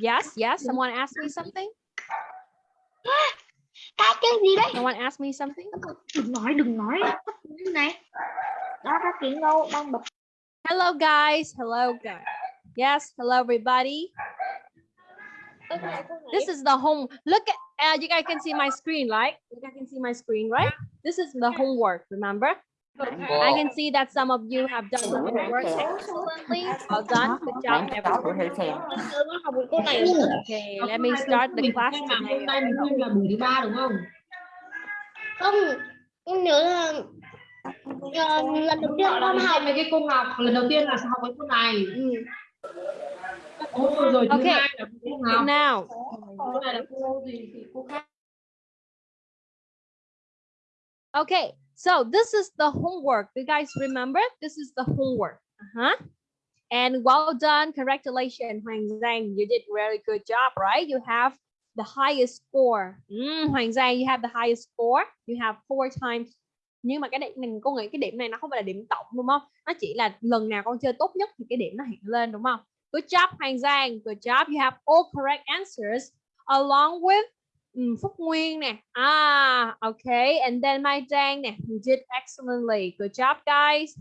Yes, yes. Someone asked me something. Cái cái gì đấy? Someone asked me something. Đừng nói, đừng nói. Cái này. Đó các kiện đâu đang bật. Hello, guys. Hello, guys. Yes, hello, everybody. This is the home. Look at, uh, you guys can see my screen, right? You guys can see my screen, right? This is the homework, remember? I can see that some of you have done the homework excellently. Well done. Good job, everyone. Okay, let me start the class today. không không? Nhớ là ờ, lần đầu tiên con học. mấy cái cô học lần đầu tiên là học với cô này. Ừ. Ô, rồi thứ Okay. hai là cô học. Now, Cô này là cô gì thì cô khác. okay, so this is the homework. You guys remember? This is the homework. Uh-huh. And well done. Congratulations, Hoàng Giang. You did really good job, right? You have the highest score. Mm, Hoàng Giang, you have the highest score. You have four times. Nhưng mà cái điểm mình cô nghĩ cái điểm này nó không phải là điểm tổng đúng không? Nó chỉ là lần nào con chơi tốt nhất thì cái điểm nó hiện lên đúng không? Good job, Hoàng Giang. Good job. You have all correct answers along with Phúc Nguyên nè. Ah, okay. And then Mai Trang nè. You did excellently. Good job, guys.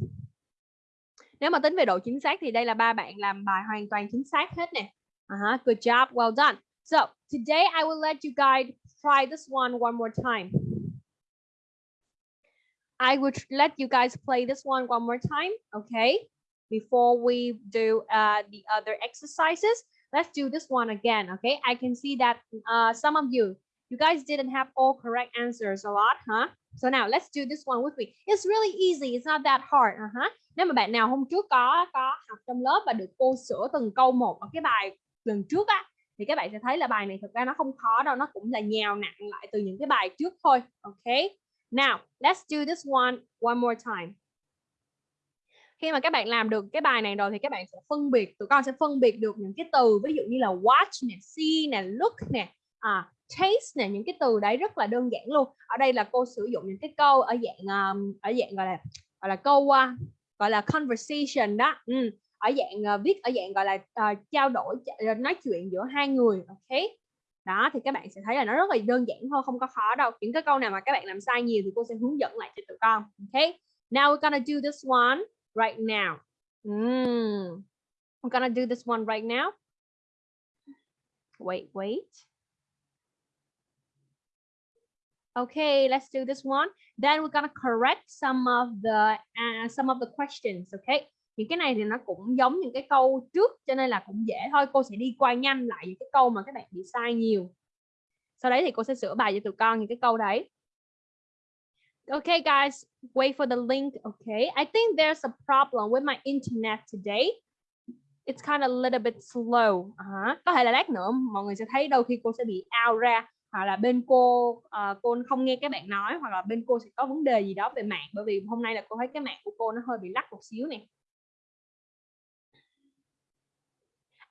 Nếu mà tính về độ chính xác thì đây là ba bạn làm bài hoàn toàn chính xác hết nè. Uh-huh. Good job. Well done. So, today I will let you guys try this one one more time. I would let you guys play this one one more time, okay? Before we do uh, the other exercises, let's do this one again, okay? I can see that uh, some of you, you guys didn't have all correct answers a lot, huh? So now let's do this one with me. It's really easy. It's not that hard. Uh-huh. Nếu mà bạn nào hôm trước có có học trong lớp và được cô sửa từng câu một ở cái bài lần trước á thì các bạn sẽ thấy là bài này thực ra nó không khó đâu, nó cũng là nhào nặng lại từ những cái bài trước thôi. Okay. Now, let's do this one one more time. Khi mà các bạn làm được cái bài này rồi thì các bạn sẽ phân biệt, tụi con sẽ phân biệt được những cái từ ví dụ như là watch nè, see nè, look nè, à, taste nè, những cái từ đấy rất là đơn giản luôn. Ở đây là cô sử dụng những cái câu ở dạng um, ở dạng gọi là gọi là câu uh, gọi là conversation đó. Ừ. Ở dạng uh, viết ở dạng gọi là uh, trao đổi ờ, nói chuyện giữa hai người, ok? đó thì các bạn sẽ thấy là nó rất là đơn giản thôi không có khó đâu những cái câu nào mà các bạn làm sai nhiều thì cô sẽ hướng dẫn lại cho tụi con ok now we're gonna do this one right now ừ, mm. I'm gonna do this one right now wait wait okay let's do this one then we're gonna correct some of the uh, some of the questions okay những cái này thì nó cũng giống những cái câu trước cho nên là cũng dễ thôi cô sẽ đi qua nhanh lại những cái câu mà các bạn bị sai nhiều sau đấy thì cô sẽ sửa bài cho tụi con những cái câu đấy Okay, guys, wait for the link. Okay, I think there's a problem with my internet today. It's kind of a little bit slow. Uh-huh. Có thể là lát nữa mọi người sẽ thấy đôi khi cô sẽ bị out ra hoặc là bên cô uh, cô không nghe các bạn nói hoặc là bên cô sẽ có vấn đề gì đó về mạng bởi vì hôm nay là cô thấy cái mạng của cô nó hơi bị lắc một xíu nè.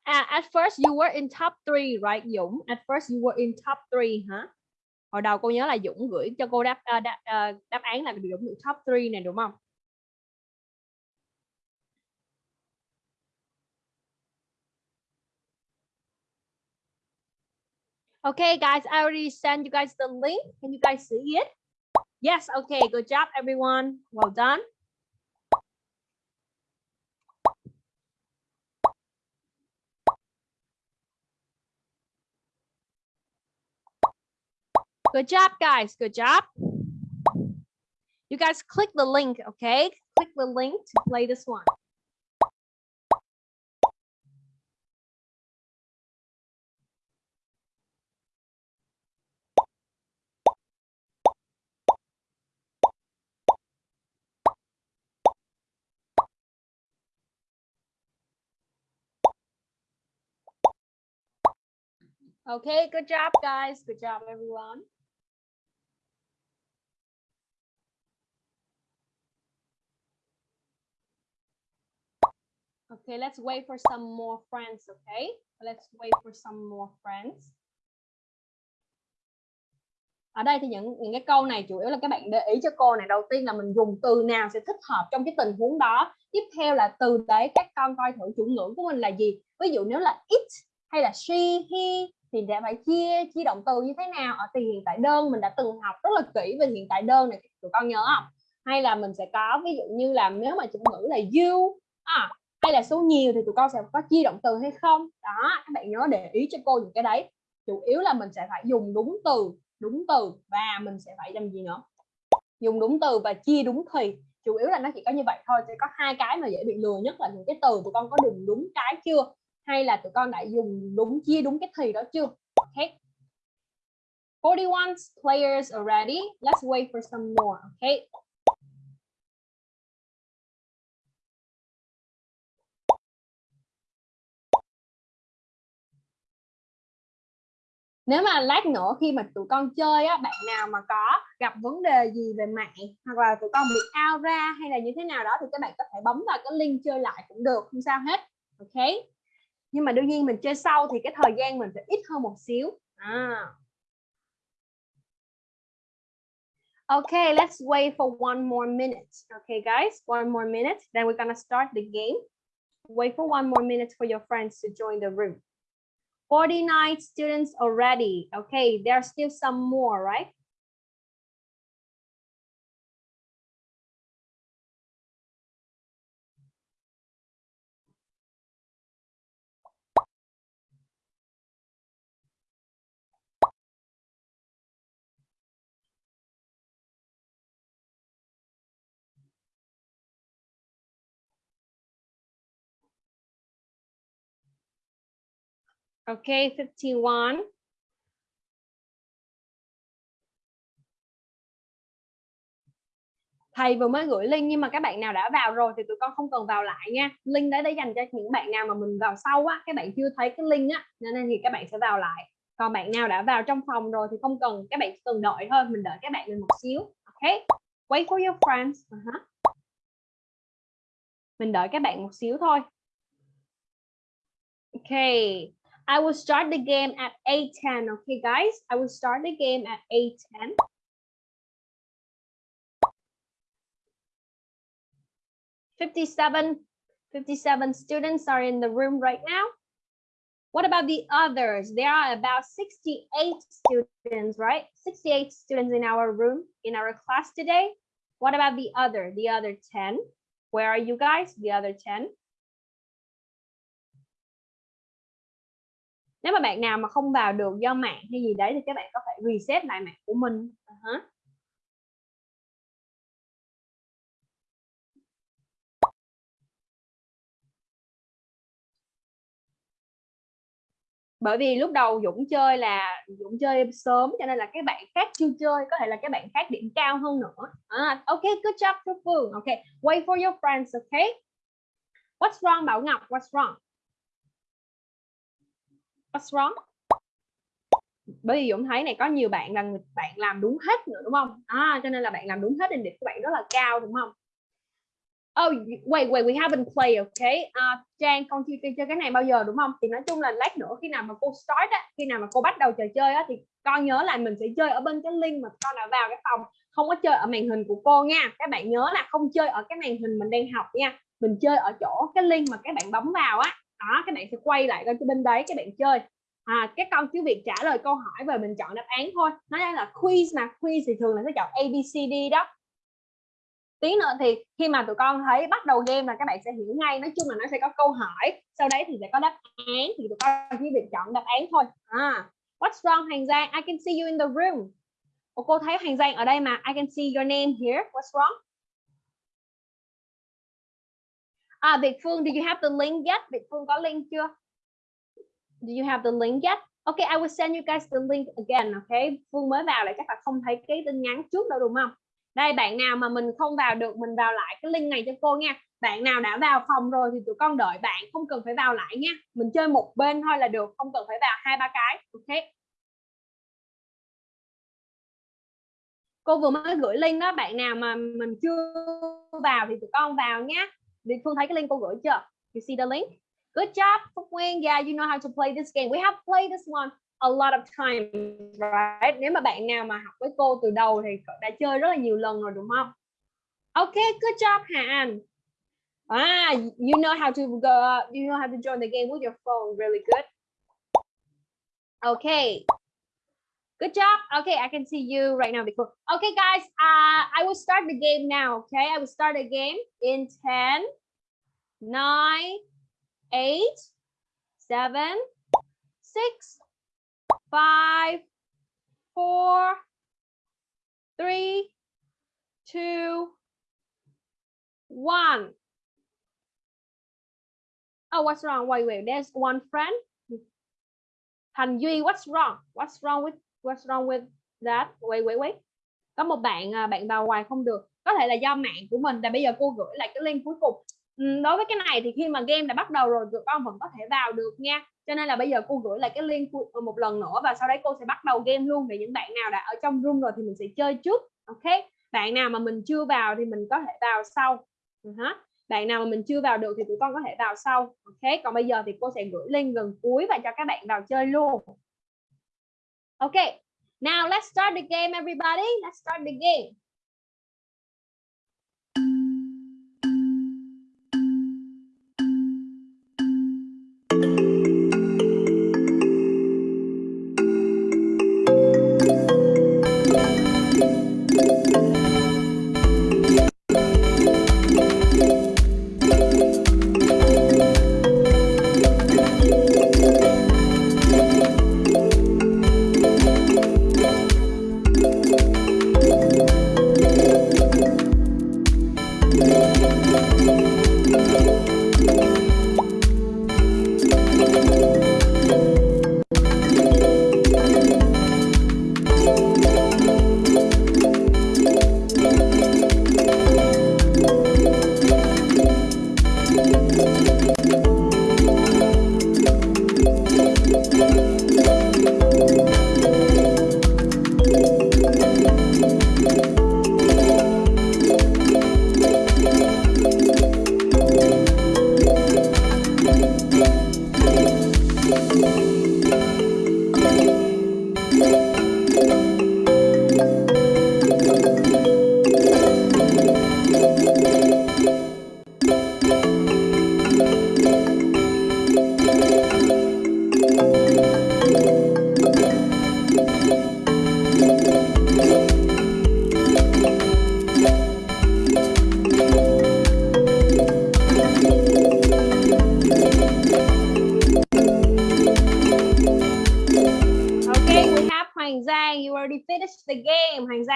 À, at first you were in top 3, right Dũng? At first you were in top 3 hả? Hồi đầu cô nhớ là Dũng gửi cho cô đáp uh, đáp, uh, đáp án là Dũng được top 3 này đúng không? Okay, guys, I already sent you guys the link. Can you guys see it? Yes, okay, good job, everyone. Well done. Good job, guys. Good job. You guys click the link, okay? Click the link to play this one. Okay, good job, guys. Good job, everyone. Okay, let's wait for some more friends, okay? Let's wait for some more friends. ở đây thì những những cái câu này chủ yếu là các bạn để ý cho cô này đầu tiên là mình dùng từ nào sẽ thích hợp trong cái tình huống đó tiếp theo là từ đấy các con coi thử chủ ngữ của mình là gì ví dụ nếu là it hay là she he thì sẽ phải chia chia động từ như thế nào? Ở tiền hiện tại đơn mình đã từng học rất là kỹ về hiện tại đơn này tụi con nhớ không? Hay là mình sẽ có ví dụ như là nếu mà chủ ngữ là you à, hay là số nhiều thì tụi con sẽ có chia động từ hay không? Đó các bạn nhớ để ý cho cô những cái đấy. Chủ yếu là mình sẽ phải dùng đúng từ đúng từ và mình sẽ phải làm gì nữa? Dùng đúng từ và chia đúng thì. Chủ yếu là nó chỉ có như vậy thôi sẽ có hai cái mà dễ bị lừa nhất là những cái từ tụi con có dùng đúng cái chưa? Hay là tụi con đã dùng đúng, chia đúng cái thì đó chưa? Okay 41 players already. Let's wait for some more okay nếu mà lát nữa khi mà tụi con chơi á, bạn nào mà có gặp vấn đề gì về mạng hoặc là tụi con bị out ra hay là như thế nào đó thì các bạn có thể bấm vào cái link chơi lại cũng được, không sao hết, ok? Nhưng mà đương nhiên mình chơi sau thì cái thời gian mình phải ít hơn một xíu à. Okay, let's wait for one more minute. Okay, guys, one more minute. Then we're gonna start the game. Wait for one more minute for your friends to join the room. 49 students already. Okay, there are still some more, right? Okay, 51. Thầy vừa mới gửi link nhưng mà các bạn nào đã vào rồi thì tụi con không cần vào lại nha. Link đấy để dành cho những bạn nào mà mình vào sau á, các bạn chưa thấy cái link á, nên thì các bạn sẽ vào lại. Còn bạn nào đã vào trong phòng rồi thì không cần, các bạn chỉ cần đợi thôi, mình đợi các bạn lên một xíu. Okay? Wait for your friends. Uh -huh. Mình đợi các bạn một xíu thôi. Okay. I will start the game at 8.10. Okay, guys? I will start the game at 8.10. Fifty-seven, fifty-seven students are in the room right now. What about the others? There are about 68 students, right? 68 students in our room, in our class today. What about the other, the other 10? Where are you guys, the other 10? Nếu mà bạn nào mà không vào được do mạng hay gì đấy thì các bạn có thể reset lại mạng của mình. Ờ uh -huh. bởi vì lúc đầu Dũng chơi là Dũng chơi sớm cho nên là các bạn khác chưa chơi có thể là các bạn khác điểm cao hơn nữa. À, ok good job Phương. Ok wait for your friends okay? What's wrong Bảo Ngọc? What's wrong? What's wrong? Bởi vì Dũng thấy này có nhiều bạn là bạn làm đúng hết nữa đúng không? À, cho nên là bạn làm đúng hết nên điểm của bạn rất là cao đúng không? Oh, wait, wait, we haven't played, okay? Uh, Trang, con chưa chơi cái này bao giờ đúng không? Thì nói chung là lát nữa khi nào mà cô start á, khi nào mà cô bắt đầu trò chơi á, thì con nhớ là mình sẽ chơi ở bên cái link mà con đã vào cái phòng, không có chơi ở màn hình của cô nha. Các bạn nhớ là không chơi ở cái màn hình mình đang học nha. Mình chơi ở chỗ cái link mà các bạn bấm vào á, đó các bạn sẽ quay lại cái bên đấy các bạn chơi. À, các con cứ việc trả lời câu hỏi và mình chọn đáp án thôi. Nó là quiz mà quiz thì thường là sẽ chọn ABCD đó. Tí nữa thì khi mà tụi con thấy bắt đầu game là các bạn sẽ hiểu ngay nói chung là nó sẽ có câu hỏi sau đấy thì sẽ có đáp án thì tụi con chỉ việc chọn đáp án thôi. À what's wrong Hoàng Giang? I can see you in the room. Ồ, cô thấy Hoàng Giang ở đây mà. I can see your name here. What's wrong? À Việt Phương, do you have the link yet? Việt Phương có link chưa? Do you have the link yet? Okay, I will send you guys the link again. Okay, Phương mới vào lại chắc là không thấy cái tin nhắn trước đâu đúng không? Đây bạn nào mà mình không vào được mình vào lại cái link này cho cô nha. Bạn nào đã vào phòng rồi thì tụi con đợi bạn không cần phải vào lại nha. Mình chơi một bên thôi là được, không cần phải vào hai ba cái. Okay. Cô vừa mới gửi link đó, bạn nào mà mình chưa vào thì tụi con vào nhé. Việt Phương thấy cái link cô gửi chưa? You see the link? Good job, Phúc Nguyên. Yeah, you know how to play this game. We have played this one a lot of times, right? Nếu mà bạn nào mà học với cô từ đầu thì đã chơi rất là nhiều lần rồi đúng không? Okay, good job Hà Anh. Ah, you know how to go, you know how to join the game with your phone. Really good. Okay. Good job. Okay, I can see you right now. Before. Okay, guys, uh, I will start the game now. Okay, I will start the game in 10, 9, 8, 7, 6, 5, 4, 3, 2, 1. Oh, what's wrong? Wait, wait, there's one friend. Thành Duy, what's wrong? What's wrong with what's wrong with that? Wait, wait, wait. Có một bạn à, bạn vào hoài không được. Có thể là do mạng của mình. Tại bây giờ cô gửi lại cái link cuối cùng. Ừ, đối với cái này thì khi mà game đã bắt đầu rồi tụi con vẫn có thể vào được nha. Cho nên là bây giờ cô gửi lại cái link ờ, một lần nữa và sau đấy cô sẽ bắt đầu game luôn để những bạn nào đã ở trong room rồi thì mình sẽ chơi trước. Ok. Bạn nào mà mình chưa vào thì mình có thể vào sau. Ừ uh -huh bạn nào mà mình chưa vào được thì tụi con có thể vào sau ok còn bây giờ thì cô sẽ gửi link gần cuối và cho các bạn vào chơi luôn ok now let's start the game everybody. Let's start the game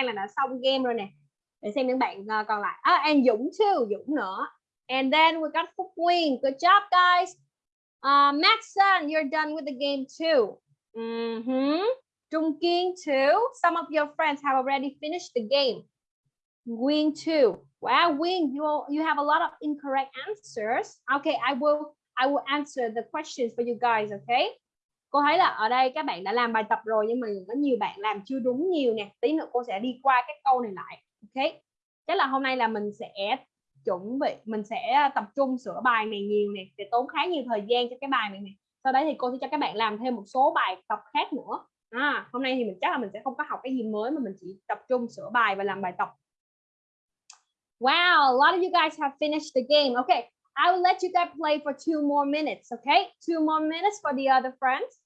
là đã xong game rồi nè. Để xem những bạn uh, còn lại. Ah, and Dũng too Dũng nữa. And then we got Phúc Nguyên. Good job guys. Ờ, uh, Maxon you're done with the game too. Mm -hmm. Trung Kiên too. Some of your friends have already finished the game. Nguyên too. Wow Nguyên you you have a lot of incorrect answers. Okay I will I will answer the questions for you guys okay? Cô thấy là ở đây các bạn đã làm bài tập rồi nhưng mà có nhiều bạn làm chưa đúng nhiều nè. Tí nữa cô sẽ đi qua các câu này lại ok? Chắc là hôm nay là mình sẽ chuẩn bị mình sẽ tập trung sửa bài này nhiều nè để tốn khá nhiều thời gian cho cái bài này nè. Sau đấy thì cô sẽ cho các bạn làm thêm một số bài tập khác nữa. À, hôm nay thì mình chắc là mình sẽ không có học cái gì mới mà mình chỉ tập trung sửa bài và làm bài tập. Wow, a lot of you guys have finished the game. Okay, I will let you guys play for two more minutes, okay? Two more minutes for the other friends.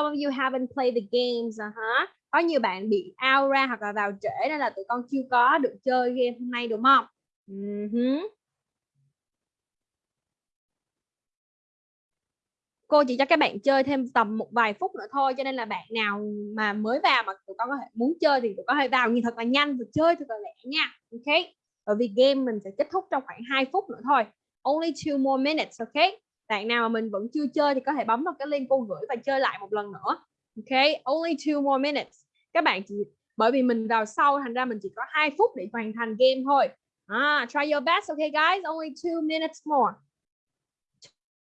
Some of you haven't played the games à uh -huh. có nhiều bạn bị out ra hoặc là vào trễ nên là tụi con chưa có được chơi game hôm nay, đúng không? Ừ uh -huh. cô chỉ cho các bạn chơi thêm tầm một vài phút nữa thôi, cho nên là bạn nào mà mới vào mà tụi con có thể muốn chơi thì tụi con hãy vào nhìn thật là nhanh và chơi thật là lẹ nha. Ok? Bởi vì game mình sẽ kết thúc trong khoảng 2 phút nữa thôi. Only two more minutes, ok? Bạn nào mà mình vẫn chưa chơi thì có thể bấm vào cái link cô gửi và chơi lại một lần nữa. Ok only two more minutes. Các bạn chỉ bởi vì mình vào sau thành ra mình chỉ có 2 phút để hoàn thành game thôi. Ah, try your best okay guys only two minutes more.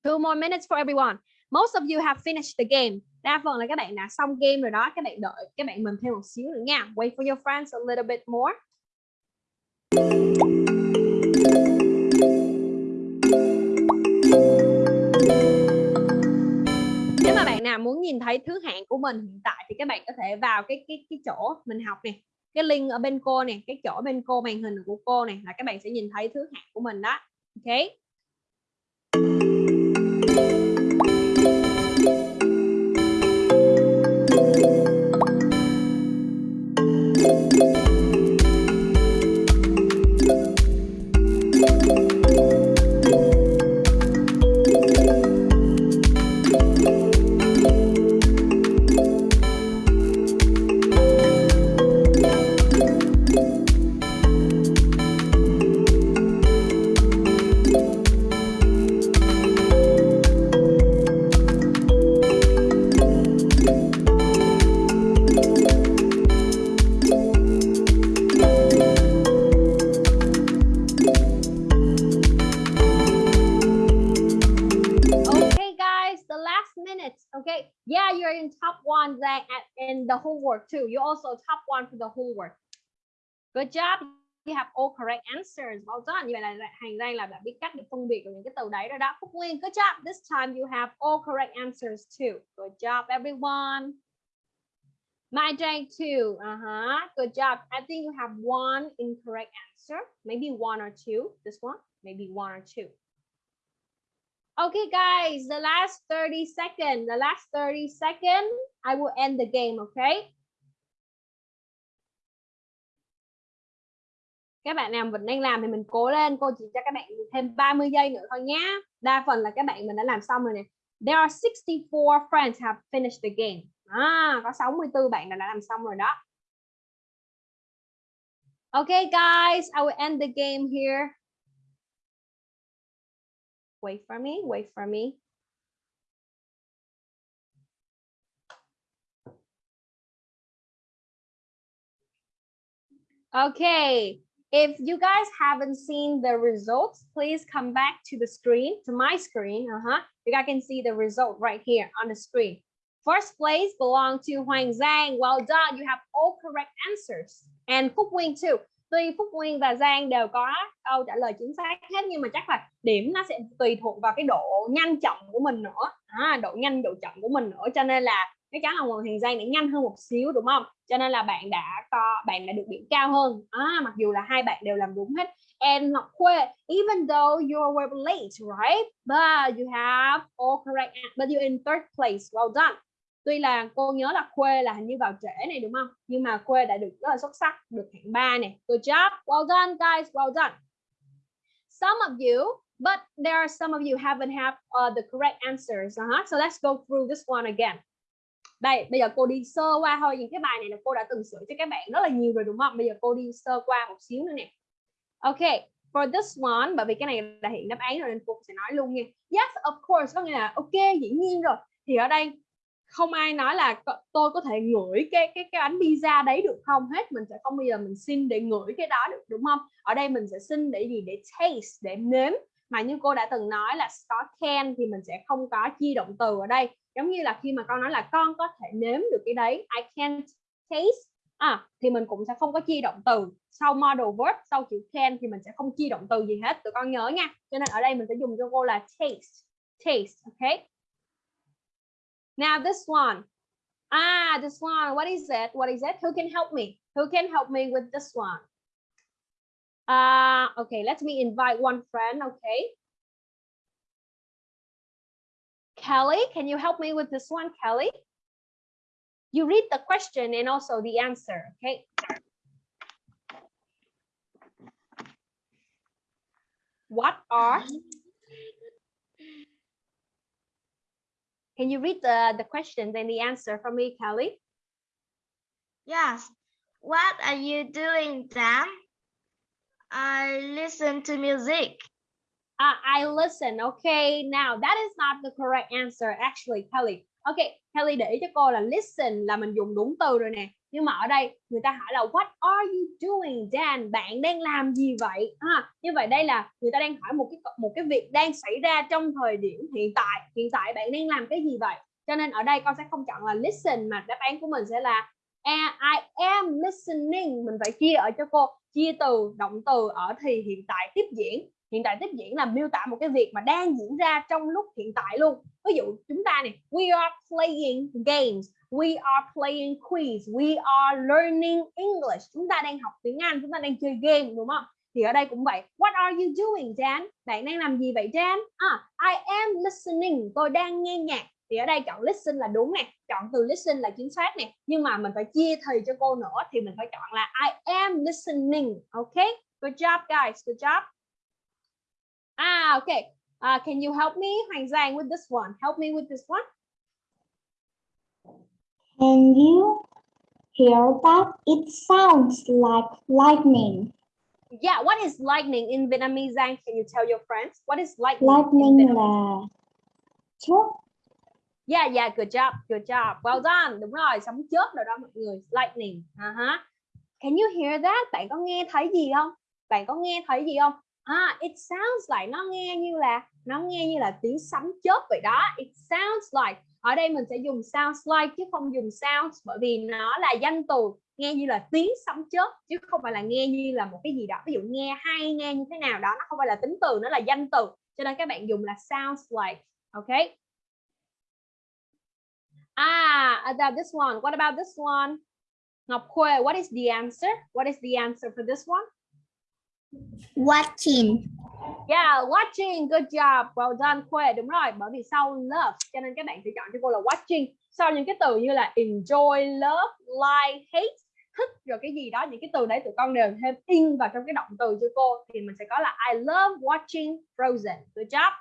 Two more minutes for everyone. Most of you have finished the game. Đa phần là các bạn đã xong game rồi đó. Các bạn đợi các bạn mình thêm một xíu nữa nha. Wait for your friends a little bit more. Nào muốn nhìn thấy thứ hạng của mình hiện tại thì các bạn có thể vào cái cái cái chỗ mình học này cái link ở bên cô này cái chỗ bên cô màn hình của cô này là các bạn sẽ nhìn thấy thứ hạng của mình đó. Ok? The homework too. You also top one for the homework. Good job. You have all correct answers. Well done. Như vậy là hàng đây là đã biết cách để phân biệt của những cái từ đấy rồi đó. Phúc Nguyên, good job. This time you have all correct answers too. Good job, everyone. My day too. Uh-huh. Good job. I think you have one incorrect answer. Maybe one or two. This one, maybe one or two. Okay, guys, the last 30 seconds, the last 30 seconds, I will end the game, okay? Các bạn nào vẫn đang làm thì mình cố lên, cô chỉ cho các bạn thêm 30 giây nữa thôi nhé. Đa phần là các bạn mình đã làm xong rồi nè. There are 64 friends have finished the game. À, có 64 bạn đã làm xong rồi đó. Okay, guys, I will end the game here. Wait for me, wait for me. Okay, if you guys haven't seen the results, please come back to the screen, to my screen. Uh-huh. You guys can see the result right here on the screen. First place belong to Huang Zhang. Well done. You have all correct answers. And Phúc Nguyên too. Tuy Phúc Nguyên và Giang đều có câu trả lời chính xác hết nhưng mà chắc là điểm nó sẽ tùy thuộc vào cái độ nhanh chậm của mình nữa. À, độ nhanh độ chậm của mình nữa cho nên là cái chắn là Hoàng hàng Giang để nhanh hơn một xíu đúng không? Cho nên là bạn đã có bạn đã được điểm cao hơn. À, mặc dù là hai bạn đều làm đúng hết. And Ngọc Khuê, even though you were late, right? But you have all correct, but you're in third place. Well done. Tuy là cô nhớ là Khuê là hình như vào trễ này đúng không? Nhưng mà Khuê đã được rất là xuất sắc, được hạng 3 này. Good job. Well done guys, well done. Some of you, but there are some of you haven't have uh, the correct answers. Uh -huh. So let's go through this one again. Đây, bây giờ cô đi sơ qua thôi những cái bài này là cô đã từng sửa cho các bạn rất là nhiều rồi đúng không? Bây giờ cô đi sơ qua một xíu nữa nè. Okay, for this one, bởi vì cái này là hiện đáp án rồi nên cô sẽ nói luôn nha. Yes, of course, có nghĩa là ok, dĩ nhiên rồi. Thì ở đây không ai nói là tôi có thể ngửi cái cái cái bánh pizza đấy được không hết. Mình sẽ không bao giờ mình xin để ngửi cái đó được, đúng không? Ở đây mình sẽ xin để gì? Để taste, để nếm. Mà như cô đã từng nói là có can thì mình sẽ không có chi động từ ở đây. Giống như là khi mà con nói là con có thể nếm được cái đấy, I can taste à thì mình cũng sẽ không có chi động từ. Sau model verb, sau chữ can thì mình sẽ không chi động từ gì hết. Tụi con nhớ nha. Cho nên ở đây mình sẽ dùng cho cô là taste taste okay Now this one. Ah, this one. What is it? What is it? Who can help me? Who can help me with this one? Uh, okay, let me invite one friend. Okay. Kelly, can you help me with this one, Kelly? You read the question and also the answer, okay? What are Can you read the, the questions and the answer for me, Kelly? Yes. What are you doing, Dan? I listen to music. Uh, I listen. Okay, now that is not the correct answer actually, Kelly. Okay, Kelly để ý cho cô là listen là mình dùng đúng từ rồi nè. Nhưng mà ở đây người ta hỏi là what are you doing, Dan? Bạn đang làm gì vậy? À, như vậy đây là người ta đang hỏi một cái một cái việc đang xảy ra trong thời điểm hiện tại. Hiện tại bạn đang làm cái gì vậy? Cho nên ở đây con sẽ không chọn là listen mà đáp án của mình sẽ là I am listening. Mình phải chia ở cho cô chia từ động từ ở thì hiện tại tiếp diễn hiện tại tiếp diễn là miêu tả một cái việc mà đang diễn ra trong lúc hiện tại luôn ví dụ chúng ta này we are playing games we are playing quiz. We are learning English. Chúng ta đang học tiếng Anh chúng ta đang chơi game đúng không? Thì ở đây cũng vậy. What are you doing Dan bạn đang làm gì vậy Dan à, I am listening. Tôi đang nghe nhạc. Thì ở đây chọn listen là đúng nè. Chọn từ listen là chính xác nè. Nhưng mà mình phải chia thầy cho cô nữa thì mình phải chọn là I am listening. Ok? Good job guys. Good job. Ah okay uh, can you help me Hoàng Giang with this one? Help me with this one. Can you hear that? It sounds like lightning. yeah what is lightning in Vietnamese Giang can you tell your friends what is lightning, in Lightning là chớp. Yeah, yeah, good job, good job. Well done. Đúng rồi, sấm chớp rồi đó mọi người. Lightning. Uh -huh. Can you hear that? Bạn có nghe thấy gì không? Bạn có nghe thấy gì không? À, it sounds like nó nghe như là nó nghe như là tiếng sấm chớp vậy đó. It sounds like. Ở đây mình sẽ dùng sounds like chứ không dùng sounds bởi vì nó là danh từ nghe như là tiếng sấm chớp chứ không phải là nghe như là một cái gì đó. Ví dụ nghe hay nghe như thế nào đó nó không phải là tính từ nó là danh từ. Cho nên các bạn dùng là sounds like. Okay? Ah, about this one. What about this one? Ngọc Khuê, what is the answer? What is the answer for this one? Watching. Yeah, watching. Good job. Well done, Khuê. Đúng rồi, bởi vì sau love cho nên các bạn sẽ chọn cho cô là watching. Sau những cái từ như là enjoy, love, like, hate, thích rồi cái gì đó, những cái từ đấy tụi con đều thêm in vào trong cái động từ cho cô thì mình sẽ có là I love watching Frozen. Good job.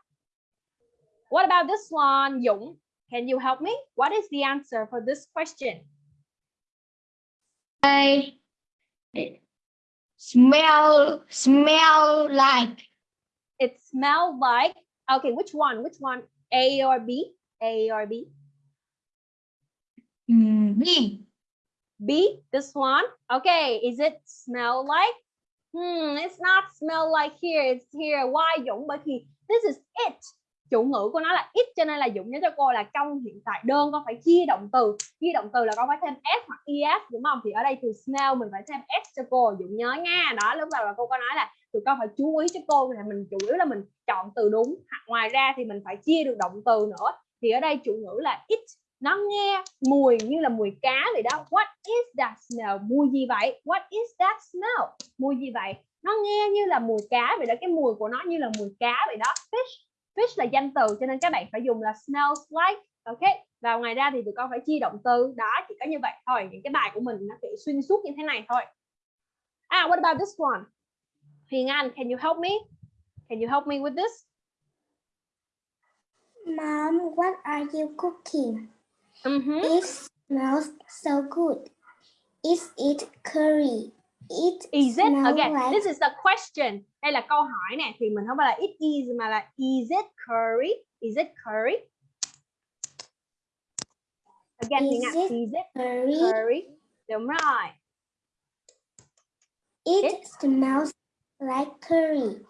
What about this one? Dũng, can you help me? What is the answer for this question? I smell smell like It smell like okay. Which one? Which one? A or B? A or B? mm, B. B. This one. Okay. Is it smell like? Hmm. It's not smell like here. It's here. Why this is it. Chủ ngữ của nó là it cho nên là Dũng nhớ cho cô là trong hiện tại đơn con phải chia động từ. Chia động từ là con phải thêm s hoặc es đúng không? Thì ở đây từ smell mình phải thêm s cho cô. Dũng nhớ nha. Đó, lúc đầu là cô có nói là tụi con phải chú ý cho cô là mình chủ yếu là mình chọn từ đúng hoặc ngoài ra thì mình phải chia được động từ nữa thì ở đây chủ ngữ là it nó nghe mùi như là mùi cá vậy đó what is that smell mùi gì vậy what is that smell mùi gì vậy nó nghe như là mùi cá vậy đó cái mùi của nó như là mùi cá vậy đó fish fish là danh từ cho nên các bạn phải dùng là smells like ok và ngoài ra thì tụi con phải chia động từ đó chỉ có như vậy thôi những cái bài của mình nó sẽ xuyên suốt như thế này thôi à what about this one Huyền Anh, can you help me? Can you help me with this? Mom, what are you cooking? Mhm. It smells so good. Is it curry? It Is it? Okay, like this is the question. Đây là câu hỏi nè, thì mình không phải là it is mà là is it curry? Is it curry? Again, Is Anh, it is it curry? curry? Đúng rồi. It It- smells like curry.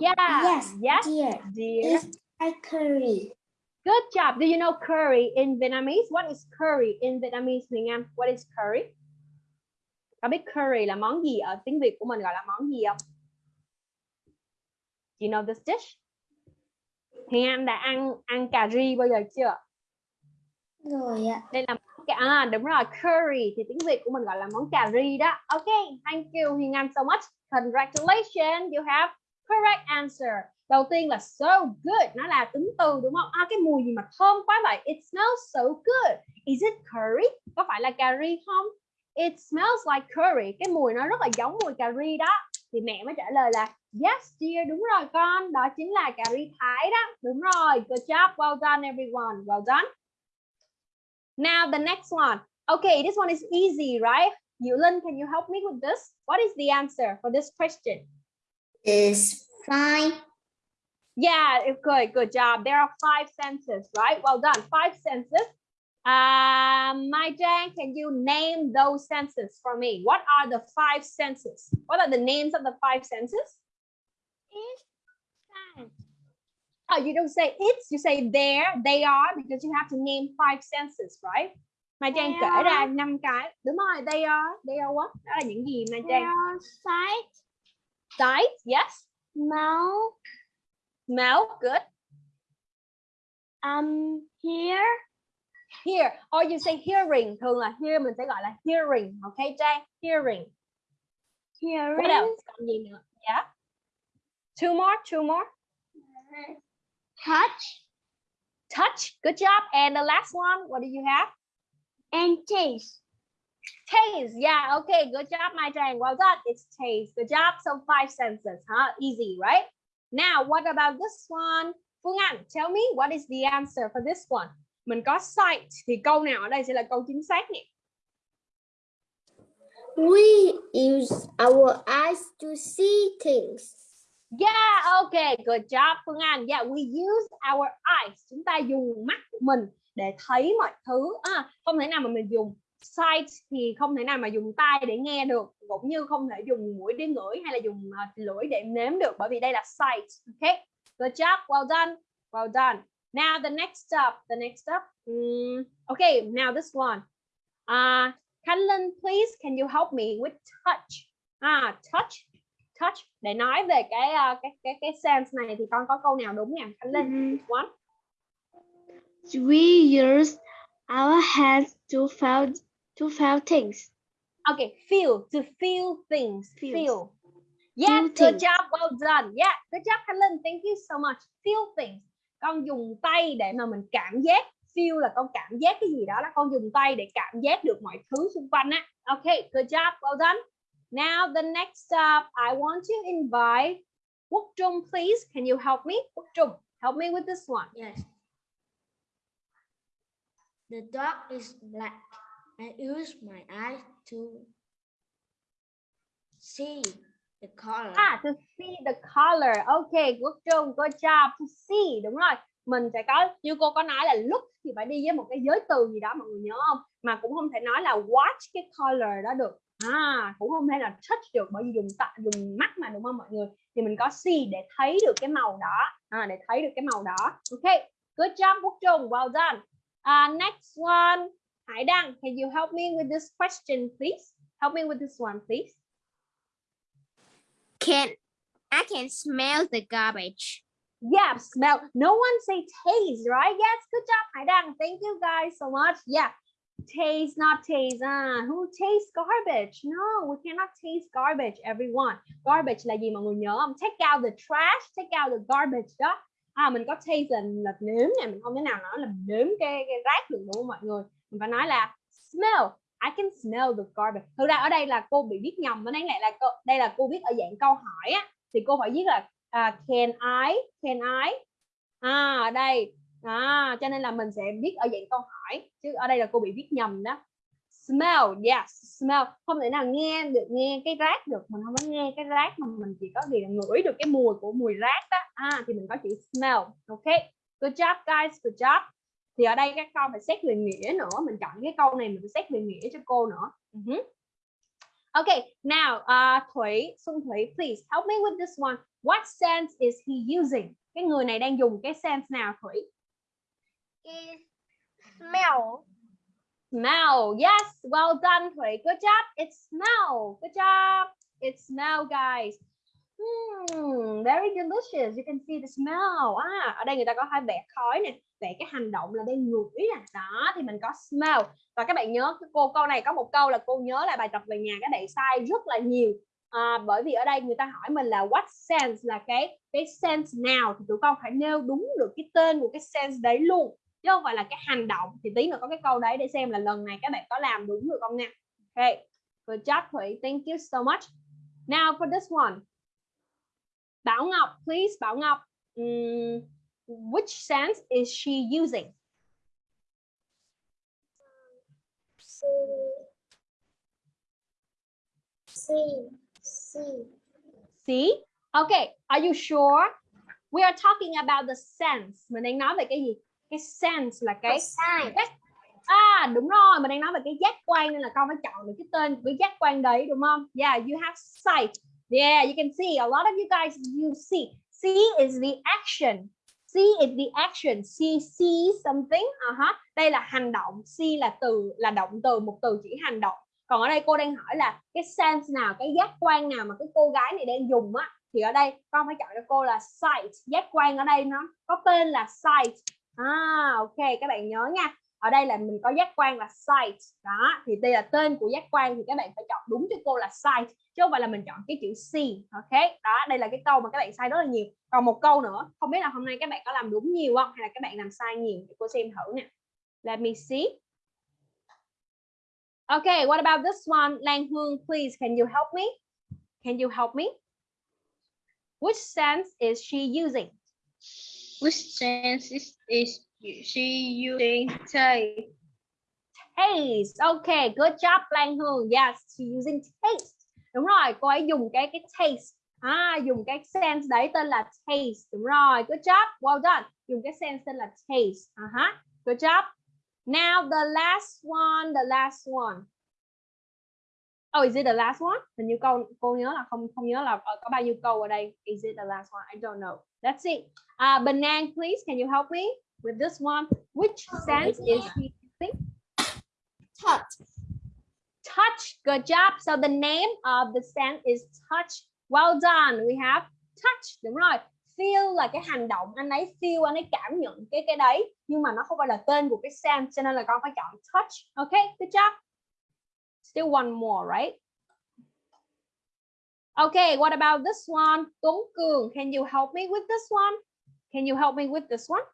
Yeah. yes, Yes, dear. dear. It's like curry. Good job. Do you know curry in Vietnamese? What is curry in Vietnamese, Huyền Anh? What is curry? Có biết curry là món gì ở tiếng Việt của mình gọi là món gì không? Do you know this dish? Huyền Anh đã ăn ăn cà ri bao giờ chưa? Rồi ạ. Đây là à, đúng rồi curry thì tiếng Việt của mình gọi là món cà ri đó. Okay, thank you Huyền Anh so much. Congratulations, you have correct answer. Đầu tiên là so good, nó là tính từ đúng không? À cái mùi gì mà thơm quá vậy? It smells so good. Is it curry? Có phải là cà ri không? It smells like curry. Cái mùi nó rất là giống mùi cà ri đó. Thì mẹ mới trả lời là Yes dear, đúng rồi con. Đó chính là cà ri thái đó. Đúng rồi. Good job. Well done everyone. Well done. Now the next one. Okay, this one is easy, right? Yulin, can you help me with this? What is the answer for this question? Is fine. Yeah, good. Good job. There are five senses, right? Well done. Five senses. Um, Mai Jang, can you name those senses for me? What are the five senses? What are the names of the five senses? It's. Oh, you don't say it's, you say there, they are, because you have to name five senses, right? Mai Trang They kể are. ra năm cái. Đúng rồi, they are, they are what? Đó là những gì Mai Trang? sight, Sight, yes. Mouth. Mouth, good. um, hear, Hear, or you say hearing. Thường là hear mình sẽ gọi là hearing, okay Trang? Hearing. hearing, What else? Còn gì nữa? Yeah. Two more, two more. touch, Touch, good job. And the last one, what do you have? and taste. Taste, yeah, okay, good job, my Trang. Well done. It's taste. Good job. So five senses, huh? Easy, right? Now, what about this one? Phương Anh, tell me what is the answer for this one? Mình có sight thì câu nào ở đây sẽ là câu chính xác nè. We use our eyes to see things. Yeah, okay, good job Phương Anh. Yeah, we use our eyes. Chúng ta dùng mắt của mình để thấy mọi thứ. À, không thể nào mà mình dùng sight thì không thể nào mà dùng tai để nghe được, cũng như không thể dùng mũi để ngửi hay là dùng uh, lưỡi để nếm được bởi vì đây là sight. Okay, good job, well done, well done. Now the next step, the next step. Mm, okay, now this one. Uh, Kanlin, please, can you help me with touch? Ah, touch touch để nói về cái uh, cái cái cái sense này thì con có câu nào đúng nè Khánh Linh one We use our hands to feel to feel things. okay feel to feel things feel Feel good things. job well done yeah good job Linh thank you so much feel things con dùng tay để mà mình cảm giác feel là con cảm giác cái gì đó là con dùng tay để cảm giác được mọi thứ xung quanh á. Okay good job well done. Now the next up, I want to invite Quốc Trung please. Can you help me? Quốc Trung help me with this one. Yes. The dog is black. I use my eyes to see the color. À, to see the color. Okay, good job, good job. To see, đúng rồi. Mình sẽ có, như cô có nói là look thì phải đi với một cái giới từ gì đó mọi người nhớ không? Mà cũng không thể nói là watch cái color đó được. À, cũng không thể là touch được bởi vì dùng tạ, dùng mắt mà đúng không mọi người? Thì mình có see để thấy được cái màu đó. À, để thấy được cái màu đó. Okay, good job Quốc Trung, well done. Uh, next one, Hải Đăng, can you help me with this question, please? Help me with this one, please. Can I can smell the garbage. Yeah, smell. No one say taste, right? Yes, good job, Haidang. Thank you guys so much. Yeah, taste, not taste. Uh, who tastes garbage? No, we cannot taste garbage, everyone. Garbage là gì mọi người nhớ không? Take out the trash, take out the garbage đó. À, mình có taste là, là nếm nè, mình không thể nào nói là nếm cái, cái rác được đúng không mọi người? Mình phải nói là smell. I can smell the garbage. Thực ra ở đây là cô bị viết nhầm, nó đáng lẽ là cô, đây là cô viết ở dạng câu hỏi á, thì cô phải viết là uh, can I can I? À ở đây. À, cho nên là mình sẽ viết ở dạng câu hỏi chứ ở đây là cô bị viết nhầm đó. Smell yes smell. Không thể nào nghe được nghe cái rác được. Mình không có nghe cái rác mà mình chỉ có gì là ngửi được cái mùi của mùi rác đó. À, thì mình có chữ smell ok? Good job guys good job thì ở đây các con phải xét về nghĩa nữa mình chọn cái câu này mình phải xét về nghĩa cho cô nữa uh -huh. Okay, now uh, Thủy, Xuân Thủy, please help me with this one. What sense is he using? Cái người này đang dùng cái sense nào Thủy? Is smell. Smell. Yes, well done Thủy. Good job. It's smell. Good job. It's smell guys. Hmm, very delicious. You can see the smell. À, ở đây người ta có hai vẽ khói nè, vẽ cái hành động là đang ngửi nè. Đó thì mình có smell. Và các bạn nhớ cái cô câu này có một câu là cô nhớ lại bài tập về nhà các bạn sai rất là nhiều. À, bởi vì ở đây người ta hỏi mình là what sense là cái cái sense nào thì tụi con phải nêu đúng được cái tên của cái sense đấy luôn chứ không phải là cái hành động thì tí nữa có cái câu đấy để xem là lần này các bạn có làm đúng được không nha okay good job Thủy thank you so much now for this one Bảo Ngọc, please, Bảo Ngọc. Ừm, which sense is she using? C C C See? Okay, are you sure? We are talking about the sense. Mình đang nói về cái gì? Cái sense là cái giác à đúng rồi mình đang nói về cái giác quan nên là con phải chọn được cái tên của cái giác quan đấy đúng không yeah you have sight yeah, you can see, a lot of you guys, you see. See is the action. See is the action. See see something, uh-huh. đây là hành động. See là từ, là động từ, một từ chỉ hành động. Còn ở đây cô đang hỏi là cái sense nào, cái giác quan nào mà cái cô gái này đang dùng á? Thì ở đây con phải chọn cho cô là sight. Giác quan ở đây nó có tên là sight. À ok, các bạn nhớ nha ở đây là mình có giác quan là sight đó thì đây là tên của giác quan thì các bạn phải chọn đúng cho cô là sight chứ không phải là mình chọn cái chữ c ok đó đây là cái câu mà các bạn sai rất là nhiều còn một câu nữa không biết là hôm nay các bạn có làm đúng nhiều không hay là các bạn làm sai nhiều để cô xem thử nè let me see Okay, what about this one? Lan Hương, please, can you help me? Can you help me? Which sense is she using? Which sense is, is she using taste? Taste. Okay, good job, Lan Hương. Yes, she using taste. Đúng rồi, cô ấy dùng cái cái taste. À, dùng cái sense đấy tên là taste. Đúng rồi, good job. Well done. Dùng cái sense tên là taste. Uh -huh. Good job. Now the last one, the last one. Oh, is it the last one? Hình như câu cô nhớ là không không nhớ là ờ, có bao nhiêu câu ở đây. Is it the last one? I don't know. That's it. Uh, Banan, please, can you help me with this one? Which sense is he using? touch Touch. Good job. So the name of the sense is touch. Well done. We have touch. Đúng rồi. Feel là cái hành động anh ấy feel anh ấy cảm nhận cái cái đấy nhưng mà nó không phải là tên của cái sense cho nên là con phải chọn touch. Okay, good job. Still one more, right? Okay, what about this one? Tuấn Cường, can you help me with this one? Can you help me with this one?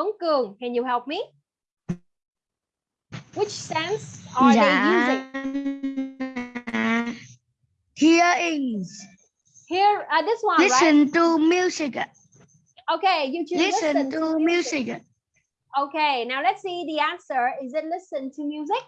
Tuấn Cường, can you help me? Which sense are they using? Hearing. Here, uh, this one, right? Listen to music. Okay, you choose Listen to music. Okay, now let's see the answer. Is it listen to music?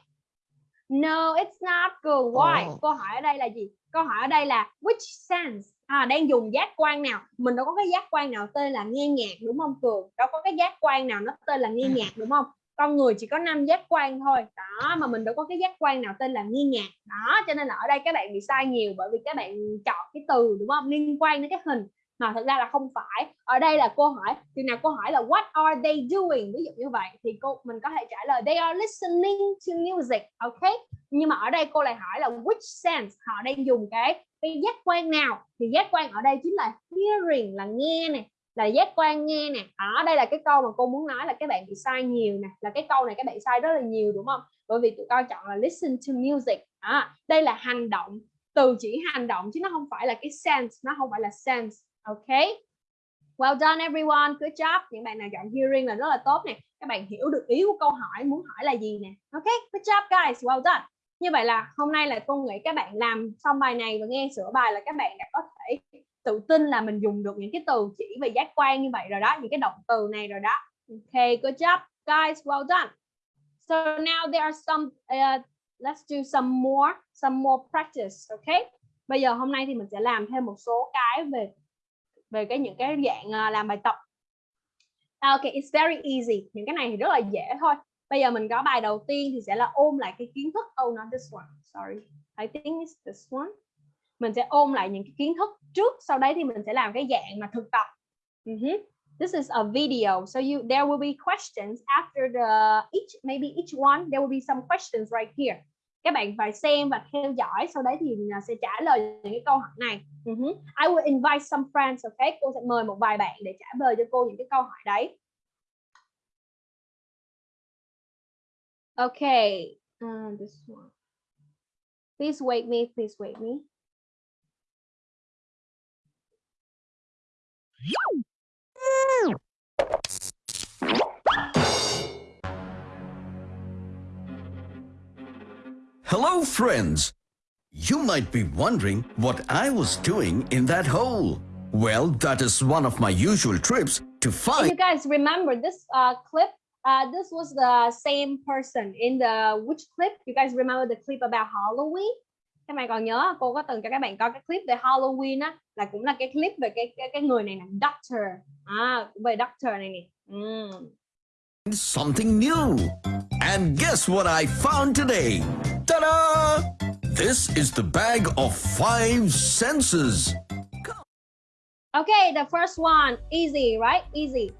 No, it's not good. Why? Oh. Câu hỏi ở đây là gì? Câu hỏi ở đây là which sense? À, đang dùng giác quan nào? Mình đâu có cái giác quan nào tên là nghe nhạc đúng không Cường? Đâu có cái giác quan nào nó tên là nghe nhạc đúng không? Con người chỉ có 5 giác quan thôi. Đó, mà mình đâu có cái giác quan nào tên là nghe nhạc. Đó, cho nên là ở đây các bạn bị sai nhiều bởi vì các bạn chọn cái từ đúng không? Liên quan đến cái hình mà thực ra là không phải. Ở đây là câu hỏi từ nào câu hỏi là what are they doing? Ví dụ như vậy thì cô mình có thể trả lời they are listening to music ok? Nhưng mà ở đây cô lại hỏi là which sense? Họ đang dùng cái cái giác quan nào? Thì giác quan ở đây chính là hearing là nghe nè là giác quan nghe nè. À, ở đây là cái câu mà cô muốn nói là các bạn bị sai nhiều nè là cái câu này các bạn sai rất là nhiều đúng không? Bởi vì tụi con chọn là listen to music. À, đây là hành động từ chỉ hành động chứ nó không phải là cái sense nó không phải là sense. Okay. Well done everyone. Good job. Những bạn nào chọn hearing là rất là tốt nè. Các bạn hiểu được ý của câu hỏi muốn hỏi là gì nè. Okay. Good job guys. Well done. Như vậy là hôm nay là cô nghĩ các bạn làm xong bài này và nghe sửa bài là các bạn đã có thể tự tin là mình dùng được những cái từ chỉ về giác quan như vậy rồi đó, những cái động từ này rồi đó. Okay, good job guys. Well done. So now there are some uh, let's do some more some more practice, okay? Bây giờ hôm nay thì mình sẽ làm thêm một số cái về về cái những cái dạng uh, làm bài tập. À, ok it's very easy. Những cái này thì rất là dễ thôi. Bây giờ mình có bài đầu tiên thì sẽ là ôm lại cái kiến thức. Oh not this one. Sorry. I think it's this one. Mình sẽ ôm lại những cái kiến thức trước sau đấy thì mình sẽ làm cái dạng mà thực tập. Uh -huh. this is a video. So you there will be questions after the each maybe each one there will be some questions right here các bạn phải xem và theo dõi sau đấy thì mình sẽ trả lời những cái câu hỏi này. Uh -huh. I will invite some friends okay? Cô sẽ mời một vài bạn để trả lời cho cô những cái câu hỏi đấy. Okay uh, this one. Please wait me please wait me Hello, friends. You might be wondering what I was doing in that hole. Well, that is one of my usual trips to find you guys remember this uh, clip? Uh, this was the same person in the which clip? You guys remember the clip about Halloween? Các bạn còn nhớ cô có từng cho các bạn coi cái clip về Halloween á là cũng là cái clip về cái cái, cái người này nè, Doctor. À, về Doctor này nè. Ừm. Something new. And guess what I found today? Ta-da! This is the bag of five senses. Okay, the first one, easy, right? Easy.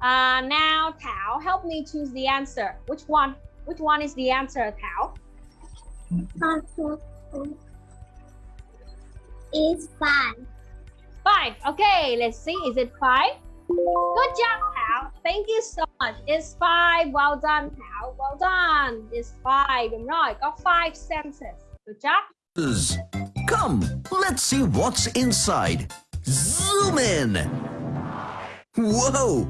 Uh, now, Thảo, help me choose the answer. Which one? Which one is the answer, Thảo? It's five. Five. Okay, let's see. Is it five? Good job, Thảo. Thank you so much. It's five. Well done, Thảo. Well done. It's five. Đúng rồi, có five senses. Good job. Come, let's see what's inside. Zoom in. Whoa!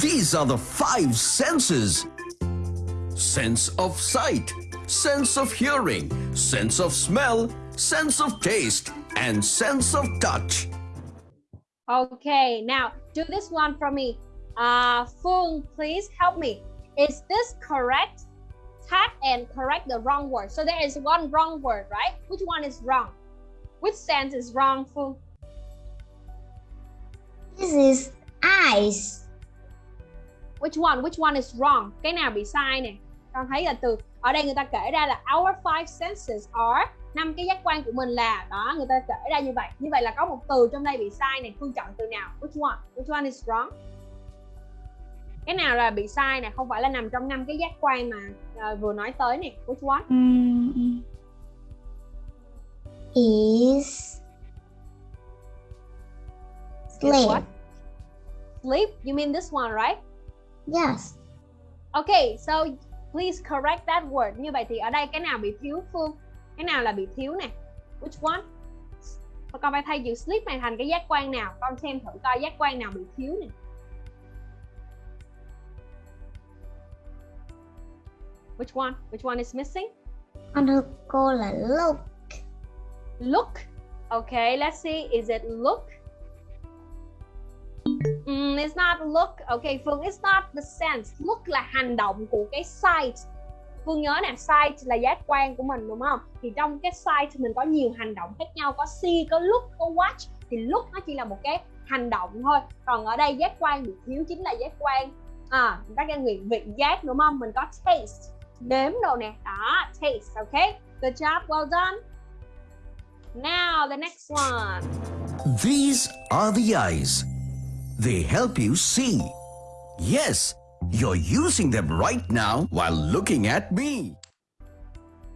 These are the five senses. Sense of sight, sense of hearing, sense of smell, sense of taste, and sense of touch. Okay, now do this one for me. Uh, Phương, please help me. Is this correct? Tap and correct the wrong word. So there is one wrong word, right? Which one is wrong? Which sense is wrong, Phương? This is eyes. Which one? Which one is wrong? Cái nào bị sai nè? Con thấy là từ ở đây người ta kể ra là our five senses are năm cái giác quan của mình là đó người ta kể ra như vậy. Như vậy là có một từ trong đây bị sai này. Phương chọn từ nào? Which one? Which one is wrong? Cái nào là bị sai nè? Không phải là nằm trong năm cái giác quan mà ờ, vừa nói tới nè. Which one? Is Is sleep. what? Sleep? You mean this one, right? Yes. Okay, so please correct that word. Như vậy thì ở đây cái nào bị thiếu Phương? Cái nào là bị thiếu nè? Which one? Và con phải thay chữ sleep này thành cái giác quan nào? Con xem thử coi giác quan nào bị thiếu nè. Which one? Which one is missing? Con thưa cô là look. Look. Okay, let's see. Is it look? Mm, it's not look. Okay, Phương, it's not the sense. Look là hành động của cái sight. Phương nhớ nè, sight là giác quan của mình đúng không? Thì trong cái sight mình có nhiều hành động khác nhau, có see, có look, có watch. Thì look nó chỉ là một cái hành động thôi. Còn ở đây giác quan bị thiếu chính là giác quan à, các cái nguyện vị giác đúng không? Mình có taste, nếm đồ nè. Đó, taste, okay? Good job, well done. Now the next one. These are the eyes. They help you see. Yes, you're using them right now while looking at me.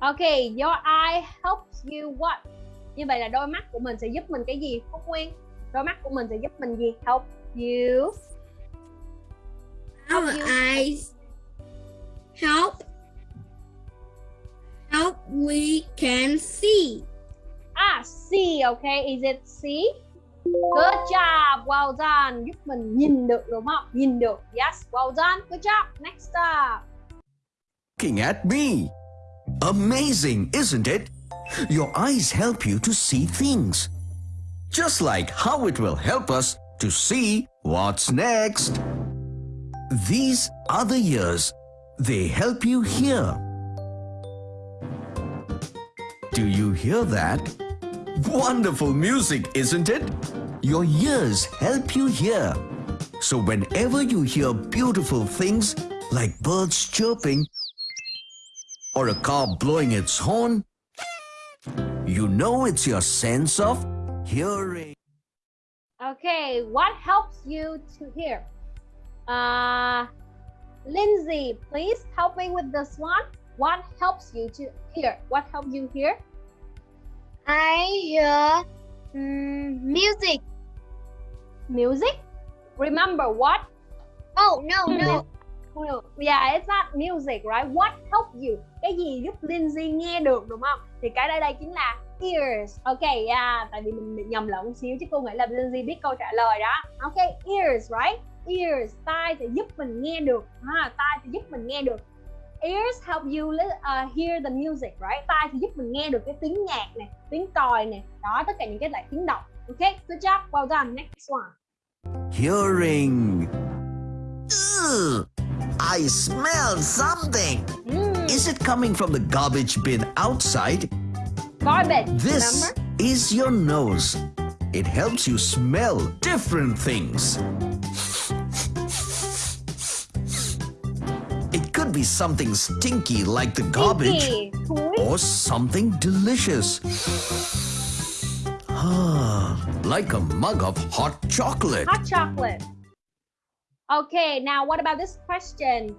Okay, your eye helps you what? Như vậy là đôi mắt của mình sẽ giúp mình cái gì? Phúc Nguyên, đôi mắt của mình sẽ giúp mình gì? Help you. Our you- eyes help help we can see. À, see, okay. Is it see? Good job, well done. Giúp mình nhìn được đúng không? Nhìn được. Yes, well done. Good job. Next up. Looking at me. Amazing, isn't it? Your eyes help you to see things. Just like how it will help us to see what's next. These are the ears. They help you hear. Do you hear that? Wonderful music, isn't it? Your ears help you hear. So whenever you hear beautiful things like birds chirping or a car blowing its horn, you know it's your sense of hearing. Okay, what helps you to hear? Uh, Lindsay, please help me with this one. What helps you to hear? What helps you hear? I hear mm, music. Music? Remember what? Oh no no. Well, Yeah, it's not music, right? What help you? Cái gì giúp Lindsay nghe được đúng không? Thì cái đây đây chính là ears. Ok, yeah, tại vì mình bị nhầm lẫn một xíu chứ cô nghĩ là Lindsay biết câu trả lời đó. Ok, ears, right? Ears, tai thì giúp mình nghe được. Ha, tai thì giúp mình nghe được. Ears help you uh, hear the music, right? Tai thì giúp mình nghe được cái tiếng nhạc này, tiếng còi này, đó tất cả những cái loại tiếng động. Okay, good job, well done. Next one. Hearing. Ugh, I smell something. Mm, Is it coming from the garbage bin outside? garbage. This Remember? is your nose. It helps you smell different things. Be something stinky like the garbage or something delicious. Ah, like a mug of hot chocolate. Hot chocolate. Okay, now what about this question?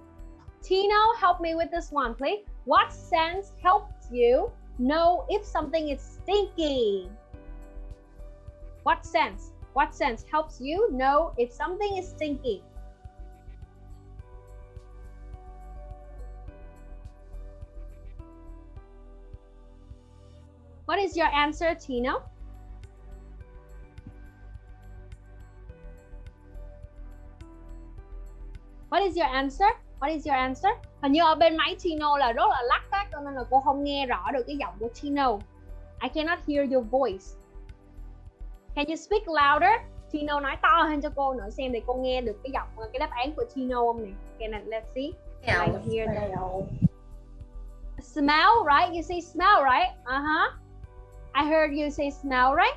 Tino, help me with this one, please. What sense helps you know if something is stinky? What sense? What sense helps you know if something is stinky? What is your answer, Tino? What is your answer? What is your answer? Hình như ở bên máy Tino là rất là lắc á, cho nên là cô không nghe rõ được cái giọng của Tino. I cannot hear your voice. Can you speak louder? Tino nói to hơn cho cô nữa xem để cô nghe được cái giọng cái đáp án của Tino không nè. Can I, let's see. I hear the smell, right? You say smell, right? Uh-huh. I heard you say smell, right?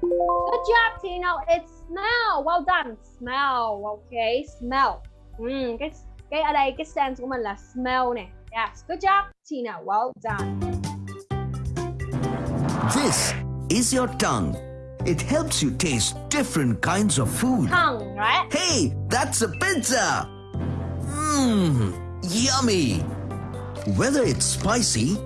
Good job, Tino. It's smell. Well done. Smell. Okay, smell. Mm, cái cái ở đây cái sense của mình là smell nè. Yes, good job, Tina. Well done. This is your tongue. It helps you taste different kinds of food. Tongue, right? Hey, that's a pizza! Mmm, yummy! Whether it's spicy,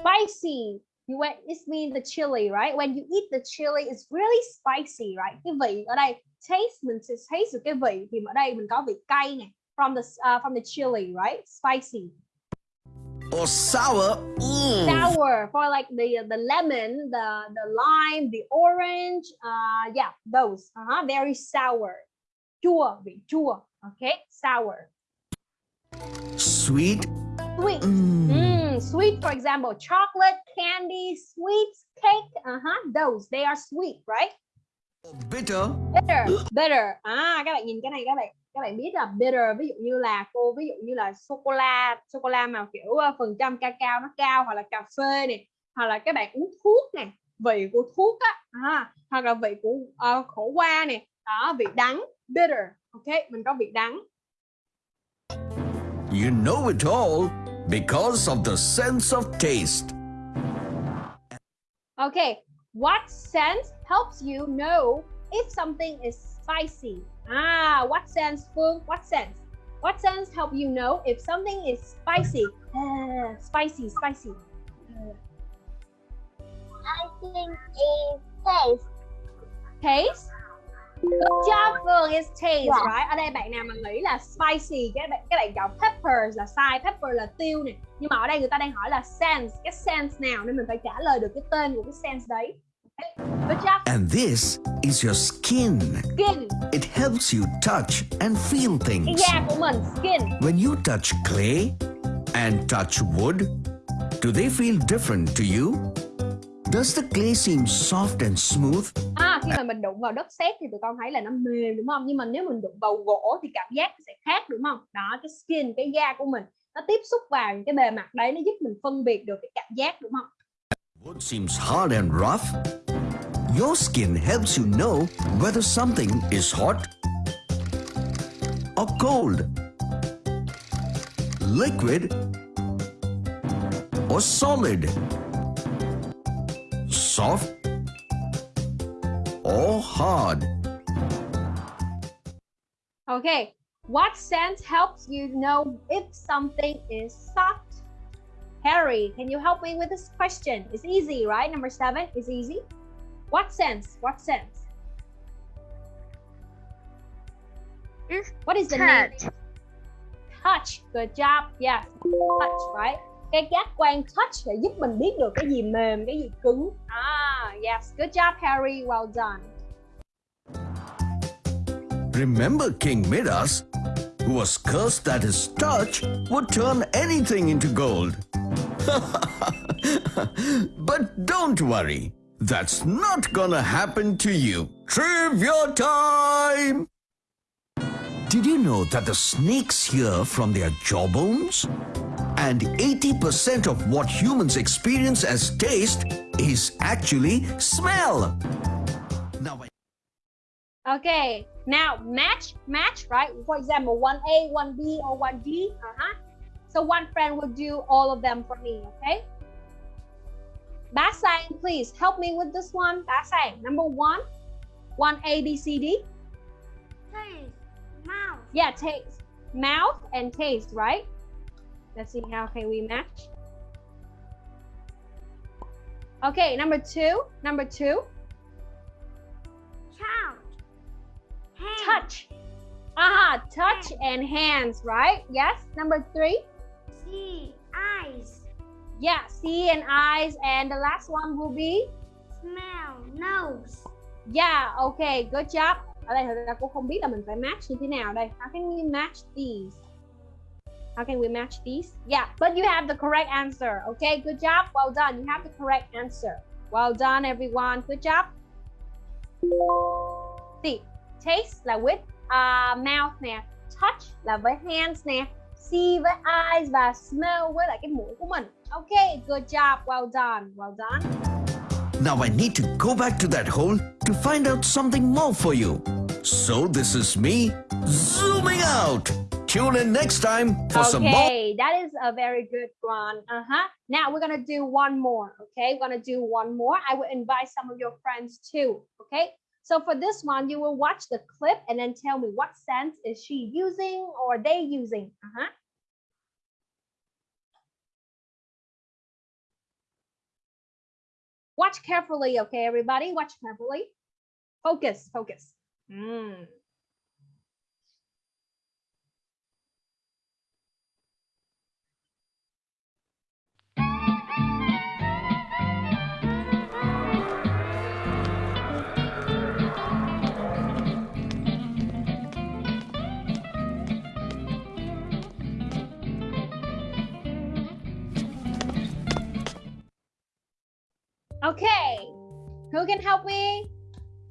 Spicy. You went, it means the chili, right? When you eat the chili, it's really spicy, right? Cái vị ở đây, taste mình sẽ thấy được cái vị thì ở đây mình có vị cay nè. From the uh, from the chili, right? Spicy. or sour, mm. sour for like the the lemon, the the lime, the orange. Uh, yeah, those. Uh-huh, very sour. Chua, vị chua. Okay, sour. sweet, Sweet. mm. Mm, sweet, for example, chocolate, candy, sweets, cake. Uh-huh, those. They are sweet, right? bitter, Bitter, bitter. À, các bạn nhìn cái này các bạn các bạn biết là bitter ví dụ như là cô ví dụ như là sô cô la sô cô la mà kiểu uh, phần trăm cacao nó cao hoặc là cà phê này hoặc là các bạn uống thuốc nè vị của thuốc á à, hoặc là vị của uh, khổ qua nè đó vị đắng bitter ok mình có vị đắng you know it all because of the sense of taste. Okay, what sense helps you know if something is spicy? Ah, what sense, Phương? What sense? What sense help you know if something is spicy? Ah, spicy, spicy. I think it taste. Taste? Good job, Phương. It's taste, Yeah. right? Ở đây bạn nào mà nghĩ là spicy, các bạn các bạn chọn peppers là sai, pepper là tiêu nè. Nhưng mà ở đây người ta đang hỏi là sense, cái sense nào nên mình phải trả lời được cái tên của cái sense đấy. And this is your skin. skin. It helps you touch and feel things. da của mình, skin. When you touch clay and touch wood, do they feel different to you? Does the clay seem soft and smooth? À, khi mà mình đụng vào đất sét thì tụi con thấy là nó mềm đúng không? Nhưng mà nếu mình đụng vào gỗ thì cảm giác sẽ khác đúng không? Đó, cái skin, cái da của mình nó tiếp xúc vào những cái bề mặt đấy nó giúp mình phân biệt được cái cảm giác đúng không? Wood seems hard and rough. Your skin helps you know whether something is hot or cold, liquid or solid, soft or hard. Okay, what sense helps you know if something is soft? Harry, can you help me with this question? It's easy, right? Number seven is easy. What sense? What sense? It's What is the name? touch. Touch. Good job. Yes. Touch, right? Cái giác quan touch để giúp mình biết được cái gì mềm, cái gì cứng. Ah, yes. Good job, Harry. Well done. Remember King Midas? who was cursed that his touch would turn anything into gold. but don't worry, that's not gonna happen to you. Trivia time! Did you know that the snakes hear from their jawbones? And 80% of what humans experience as taste is actually smell. Now, Okay, now match, match, right? For example, 1A, 1B, or 1D. Uh-huh. So one friend will do all of them for me, okay? Basang, please help me with this one. Basang, number one, 1A, B, C, D. Taste. Mouth. Yeah, taste. Mouth and taste, right? Let's see how can we match. Okay, number two, number two, Count. Touch. Aha, touch and hands, right? Yes. Number three, See. Eyes. yeah, see and eyes. And the last one will be, Smell. Nose. yeah, okay, good job. Ở đây thật ra cô không biết là mình phải match như thế nào đây. How can we match these? How can we match these? Yeah, but you have the correct answer. Okay, good job. Well done. You have the correct answer. Well done, everyone. Good job. See, taste là with uh, mouth nè, touch là với hands nè, see với eyes và smell với lại cái mũi của mình. Okay, good job. Well done. Well done. now I need to go back to that hole to find out something more for you. So this is me zooming out. Tune in next time for some more. Okay, that is a very good one. Uh-huh. Now we're gonna do one more. Okay, we're gonna do one more. I will invite some of your friends too. Okay. So for this one, you will watch the clip and then tell me what sense is she using or they using. Uh-huh. Watch carefully, okay, everybody? Watch carefully. Focus, focus. Mm. Okay, who can help me?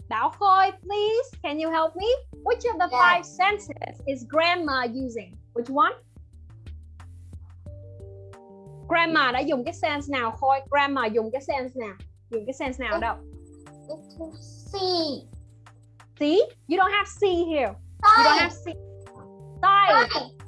Bảo Khôi, please. Can you help me? Which of the five senses is grandma using? Which one? Grandma đã dùng cái sense nào Khôi? Grandma dùng cái sense nào? Dùng cái sense nào đâu? See. See? You don't have see here. You don't have see. Sight. Okay.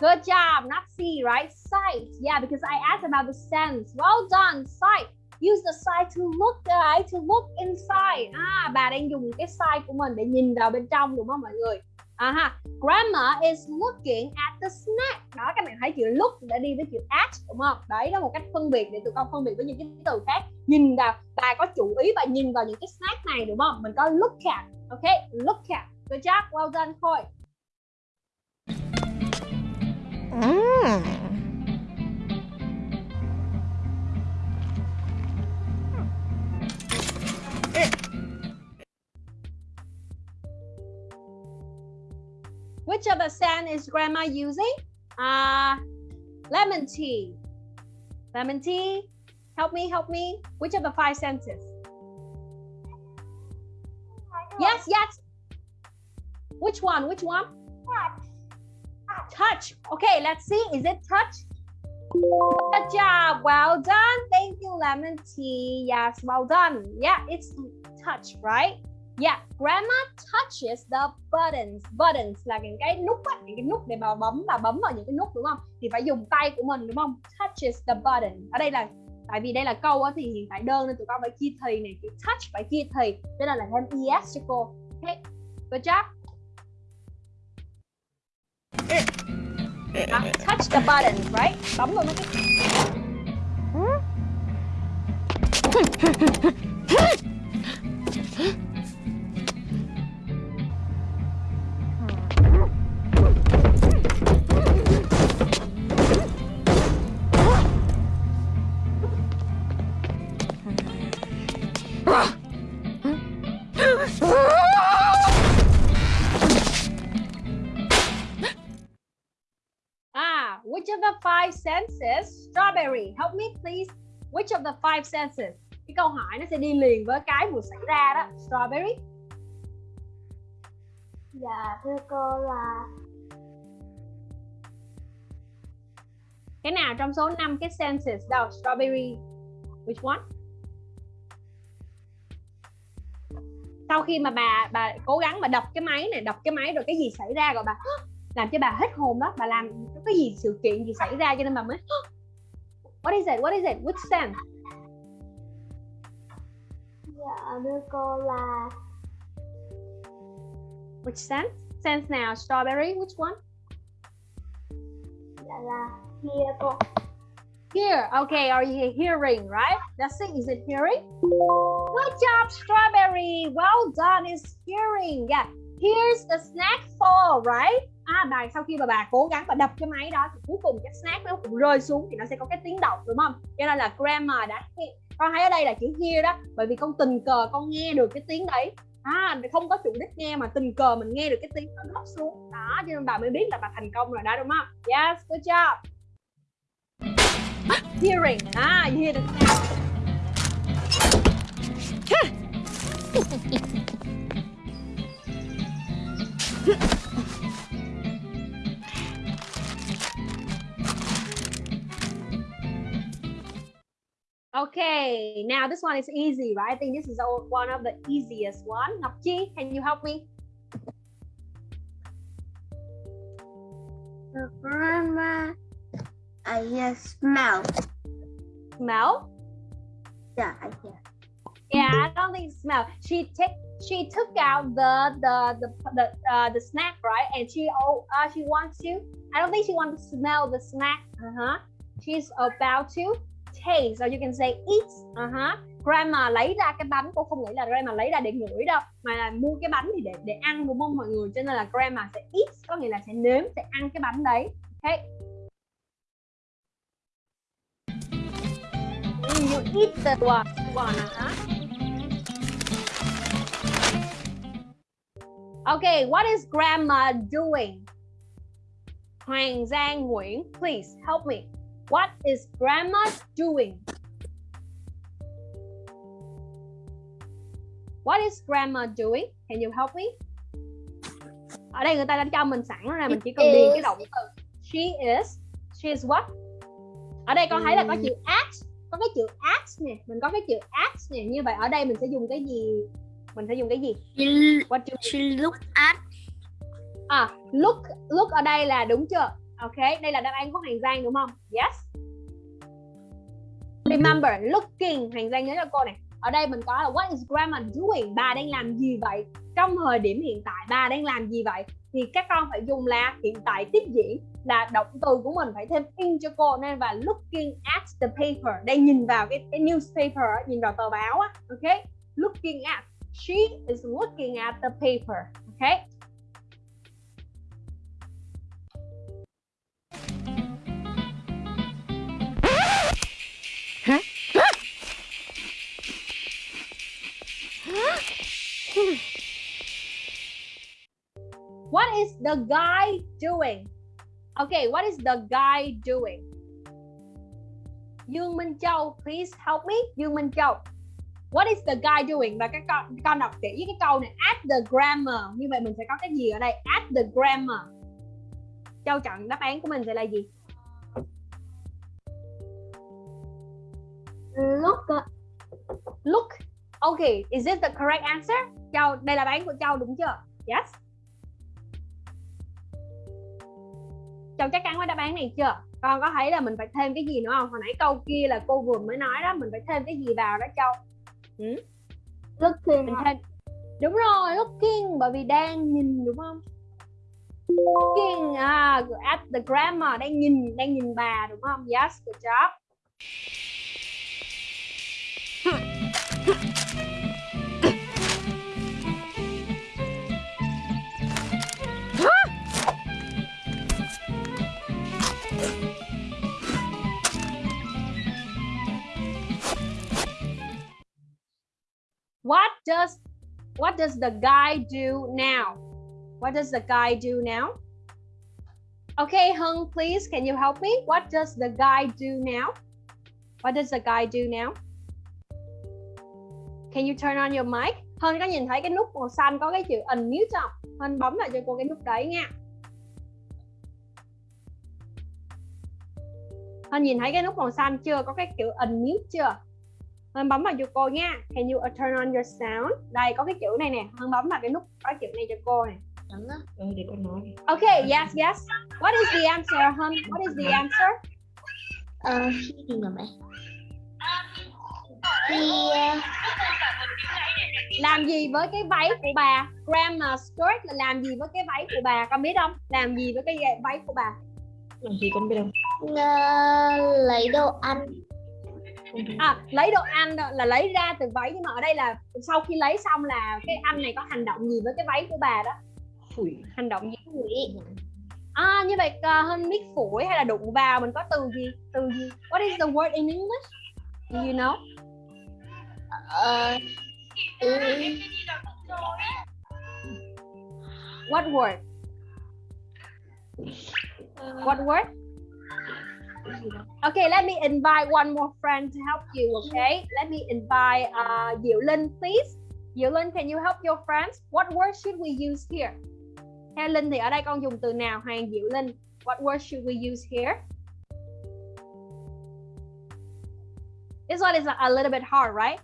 Good job. Not see, right? Sight. Yeah, because I asked about the sense. Well done. Sight. Use the sight to look, right? To look inside. À, bà đang dùng cái sight của mình để nhìn vào bên trong đúng không mọi người? À ha. Grandma is looking at the snack. Đó các bạn thấy chữ look đã đi với chữ at đúng không? Đấy đó một cách phân biệt để tụi con phân biệt với những cái từ khác. Nhìn vào, bà có chủ ý và nhìn vào những cái snack này đúng không? Mình có look at. Ok, look at. Good job. Well done, Khôi. Mmm. Which of the scent is grandma using? Uh, lemon tea. Lemon tea. Help me, help me. Which of the five senses? Yes, yes. Which one? Which one? Touch. Touch. Okay, let's see. Is it touch? Good job. Well done. Thank you, lemon tea. Yes, well done. Yeah, it's touch, right? Yeah, grandma touches the buttons. Buttons là những cái nút á, những cái nút để mà bấm và bấm vào những cái nút đúng không? Thì phải dùng tay của mình đúng không? Touches the button. Ở đây là tại vì đây là câu á, thì hiện tại đơn nên tụi con phải chia thì này, chữ touch phải chia thì. Cho nên là thêm es cho cô. Okay, good job. À, touch the button, right? Bấm vào mấy cái senses strawberry? Help me please. Which of the five senses? Cái câu hỏi nó sẽ đi liền với cái vừa xảy ra đó. Strawberry. Dạ thưa cô là Cái nào trong số 5 cái senses đâu? Strawberry. Which one? Sau khi mà bà bà cố gắng mà đập cái máy này, đập cái máy rồi cái gì xảy ra rồi bà làm cho bà hết hồn đó, bà làm cái gì sự kiện gì xảy ra cho nên bà mới What is it? What is it? Which sense? dạ thưa cô là Which sense? Sense nào? Strawberry? Which one? dạ là cô Here. Okay, are you hearing, right? That's it. Is it hearing? Good job, Strawberry. Well done. It's hearing. Yeah. Here's the snack fall, right? À, bà sau khi mà bà cố gắng và đập cái máy đó thì cuối cùng cái snack nó cũng rơi xuống thì nó sẽ có cái tiếng động đúng không? Cho nên là grammar đã con thấy ở đây là chữ hear đó bởi vì con tình cờ con nghe được cái tiếng đấy. À không có chủ đích nghe mà tình cờ mình nghe được cái tiếng nó rớt xuống. Đó cho nên bà mới biết là bà thành công rồi đó đúng không? Yes good job. Hearing. À you hear the sound Okay, now this one is easy, right? I think this is one of the easiest one. Ngọc Chi, can you help me? the grandma I hear smell Smell? Yeah, I hear Yeah, I don't think smell. She take she took out the the the the, uh, the snack, right? And she oh uh, she wants to. I don't think she wants to smell the snack. Uh huh. She's about to taste, so you can say eat. Uh huh. Grandma lấy ra cái bánh, cô không nghĩ là grandma lấy ra để ngửi đâu, mà là mua cái bánh thì để để ăn đúng không mọi người? Cho nên là grandma sẽ eat, có nghĩa là sẽ nếm, sẽ ăn cái bánh đấy. Okay. You eat the one, one uh-huh. Okay, what is grandma doing? Hoàng Giang Nguyễn, please help me. What is grandma doing? What is grandma doing? Can you help me? Ở đây người ta đã cho mình sẵn rồi, mình chỉ cần điền cái động từ. She is. She is what? Ở đây con thấy là có chữ at, có cái chữ at nè, mình có cái chữ at nè. Như vậy ở đây mình sẽ dùng cái gì? Mình sẽ dùng cái gì? She, What do she look at À, look, look ở đây là đúng chưa? Ok, đây là đáp án của hành Giang đúng không? Yes. Remember, looking, hành Giang nhớ cho cô này. Ở đây mình có là what is grandma doing? Bà đang làm gì vậy? Trong thời điểm hiện tại bà đang làm gì vậy? Thì các con phải dùng là hiện tại tiếp diễn là động từ của mình phải thêm in cho cô nên và looking at the paper. đang nhìn vào cái, cái newspaper, nhìn vào tờ báo á. Ok, looking at. She is looking at the paper. Ok. What is the guy doing? Okay, what is the guy doing? Dương Minh Châu, please help me. Dương Minh Châu. What is the guy doing? Và các con con đọc kỹ cái câu này add the grammar. Như vậy mình sẽ có cái gì ở đây? Add the grammar. Châu chọn đáp án của mình sẽ là gì? look Look. Okay, is this the correct answer? Châu, đây là đáp án của Châu đúng chưa? Yes. Châu chắc chắn với đáp án này chưa? Con có thấy là mình phải thêm cái gì nữa không? Hồi nãy câu kia là cô vừa mới nói đó, mình phải thêm cái gì vào đó Châu? looking Mình thêm Đúng rồi, looking bởi vì đang nhìn đúng không? Looking à, at the grammar đang nhìn đang nhìn bà đúng không? Yes, good job. What does what does the guy do now? What does the guy do now? Okay, Hung, please, can you help me? What does the guy do now? What does the guy do now? Can you turn on your mic? Hân có nhìn thấy cái nút màu xanh có cái chữ unmute không? Hân bấm lại cho cô cái nút đấy nha. Hân nhìn thấy cái nút màu xanh chưa? Có cái chữ unmute chưa? Hân bấm vào cho cô nha. Can you turn on your sound? Đây có cái chữ này nè. Hân bấm vào cái nút có chữ này cho cô này. Đúng á. ừ để con nói. Okay, yes, yes. What is the answer, Hân? What is the answer? Ờ, cái gì mà mẹ? Thì ờ, Làm gì với cái váy của bà? Grandma skirt là làm gì với cái váy của bà? Con biết không? Làm gì với cái váy của bà? làm gì con biết không ờ, lấy đồ ăn À, lấy đồ ăn là lấy ra từ váy nhưng mà ở đây là sau khi lấy xong là cái anh này có hành động gì với cái váy của bà đó? phủi Hành động gì? Ngụy. À như vậy uh, hơn biết phổi hay là đụng vào mình có từ gì? Từ gì? What is the word in English? Do you know? Ờ, ừ, What word? What word? Okay, let me invite one more friend to help you, okay? Let me invite uh, Linh, please. Diệu Linh, can you help your friends? What word should we use here? Theo Linh thì ở đây con dùng từ nào? Hoàng Diệu Linh. What word should we use here? This one is a little bit hard, right?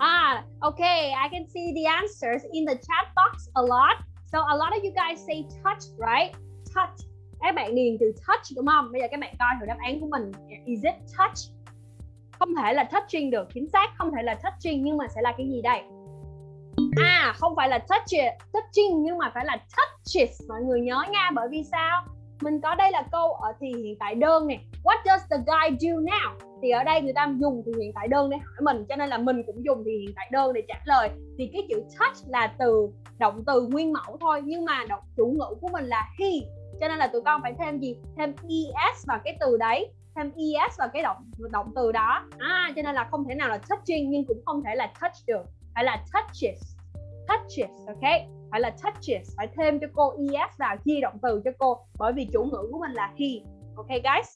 Ah, okay, I can see the answers in the chat box a lot. So a lot of you guys say touch, right? Touch. Các bạn điền từ touch đúng không? Bây giờ các bạn coi thử đáp án của mình. Is it touch? Không thể là touching được, chính xác không thể là touching nhưng mà sẽ là cái gì đây? À, không phải là touch it, touching nhưng mà phải là touches mọi người nhớ nha bởi vì sao? Mình có đây là câu ở thì hiện tại đơn nè. What does the guy do now? Thì ở đây người ta dùng thì hiện tại đơn để hỏi mình cho nên là mình cũng dùng thì hiện tại đơn để trả lời. Thì cái chữ touch là từ động từ nguyên mẫu thôi nhưng mà động chủ ngữ của mình là he. Cho nên là tụi con phải thêm gì? Thêm es vào cái từ đấy. Thêm es vào cái động động từ đó. À, cho nên là không thể nào là touching nhưng cũng không thể là touch được. Phải là touches. Touches ok? Phải là touches. Phải thêm cho cô es vào chia động từ cho cô. Bởi vì chủ ngữ của mình là he. Ok guys?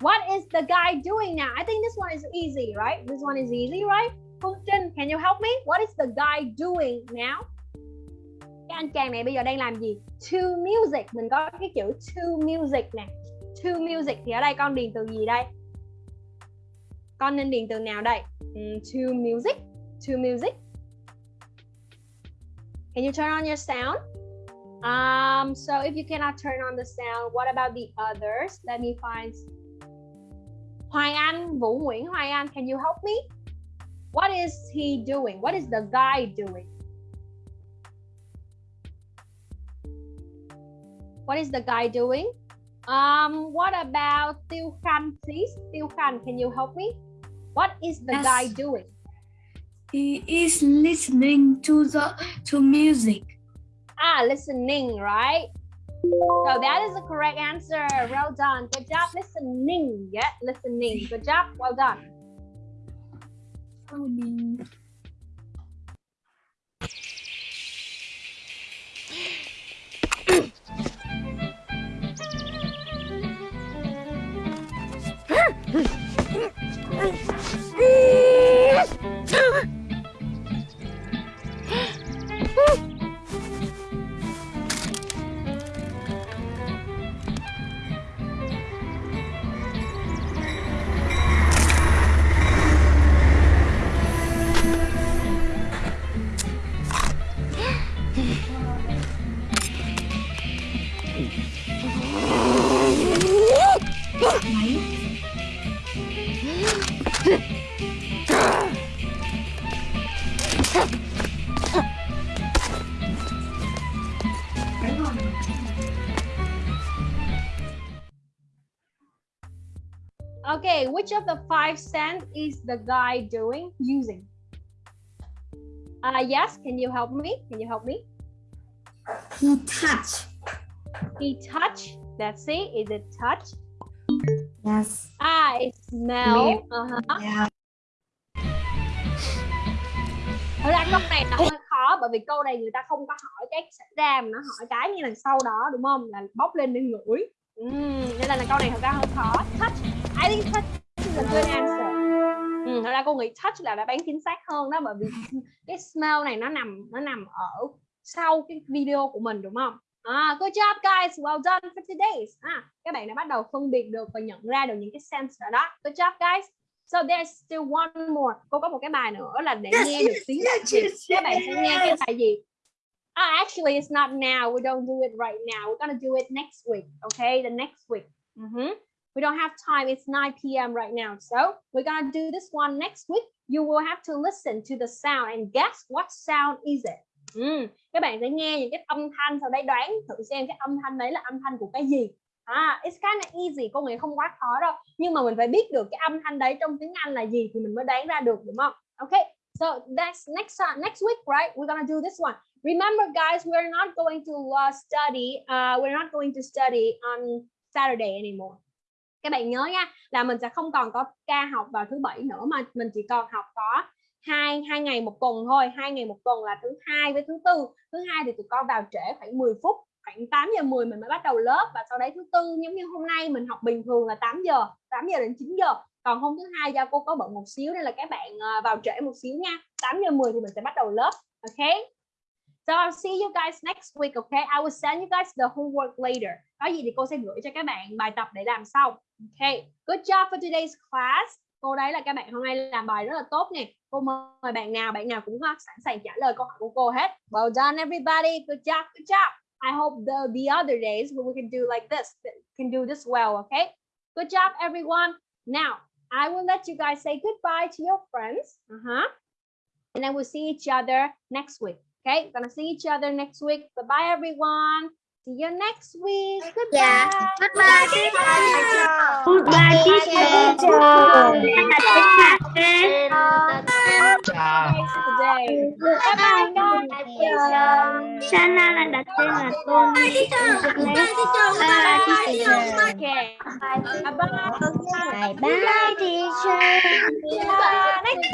What is the guy doing now? I think this one is easy, right? This one is easy, right? Phương Trinh, can you help me? What is the guy doing now? Cái anh chàng này bây giờ đang làm gì? To music. Mình có cái chữ to music nè. To music thì ở đây con điền từ gì đây? Con nên điền từ nào đây? Um, to music. To music. Can you turn on your sound? Um, so if you cannot turn on the sound, what about the others? Let me find Hoài Anh, Vũ Nguyễn Hoài Anh, can you help me? What is he doing? What is the guy doing? What is the guy doing? Um, what about Tiêu Khanh, please? Tiêu Khanh, can you help me? What is the Yes. guy doing? He is listening to the to music. Ah, listening, right? So that is the correct answer. Well done. Good job listening. Yeah, listening. Good job. Well done. Which of the five cent is the guy doing using? Uh, yes, can you help me? Can you help me? He touched. He touched. That's it. Is it touch? Yes. Ah, it smell. Uh-huh. Yeah. Thật ra câu này là hơi khó bởi vì câu này người ta không có hỏi cái xảy ra mà nó hỏi cái như là sau đó đúng không? Là bốc lên để ngửi. Ừm, nên là, là câu này thật ra hơi khó. Touch. I think touch a good answer. Ừ, thật ra cô nghĩ touch là đáp án chính xác hơn đó bởi vì cái smell này nó nằm nó nằm ở sau cái video của mình đúng không? À, good job guys, well done for today. À, các bạn đã bắt đầu phân biệt được và nhận ra được những cái sense rồi đó. Good job guys. So there's still one more. Cô có một cái bài nữa là để nghe được tiếng Việt. Các bạn sẽ nghe cái bài gì? Ah, actually, it's not now. We don't do it right now. We're gonna do it next week. Okay, the next week. Mhm. We don't have time. It's 9 p.m. right now. So we're gonna do this one next week. You will have to listen to the sound and guess what sound is it. Ừ. Các bạn sẽ nghe những cái âm thanh sau đấy đoán thử xem cái âm thanh đấy là âm thanh của cái gì. À, it's kind of easy. Cô nghĩ không quá khó đâu. Nhưng mà mình phải biết được cái âm thanh đấy trong tiếng Anh là gì thì mình mới đoán ra được đúng không? Okay. So that's next time, next week, right? We're gonna do this one. Remember, guys, we're not going to uh, study. Uh, we're not going to study on Saturday anymore các bạn nhớ nha là mình sẽ không còn có ca học vào thứ bảy nữa mà mình chỉ còn học có hai hai ngày một tuần thôi hai ngày một tuần là thứ hai với thứ tư thứ hai thì tụi con vào trễ khoảng 10 phút khoảng 8 giờ 10 mình mới bắt đầu lớp và sau đấy thứ tư giống như hôm nay mình học bình thường là 8 giờ 8 giờ đến 9 giờ còn hôm thứ hai do cô có bận một xíu nên là các bạn ờ, vào trễ một xíu nha 8 giờ 10 thì mình sẽ bắt đầu lớp ok So I'll see you guys next week, okay? I will send you guys the homework later. Có gì thì cô sẽ gửi cho các bạn bài tập để làm sau. Okay, good job for today's class. Cô đấy là các bạn hôm nay làm bài rất là tốt nè. Cô mời bạn nào, bạn nào cũng sẵn sàng trả lời câu hỏi của cô hết. Well done everybody. Good job, good job. I hope the the other days we can do like this, can do this well, okay? Good job everyone. Now, I will let you guys say goodbye to your friends. Uh-huh. And then we'll see each other next week. Okay, gonna see each other next week. Bye bye everyone. See you next week. Goodbye. Yeah. Goodbye, teacher. Goodbye, Today. Bye bye guys. Sana tên là Tôn. Okay. Bye bye. Bye bye, teacher. Bye.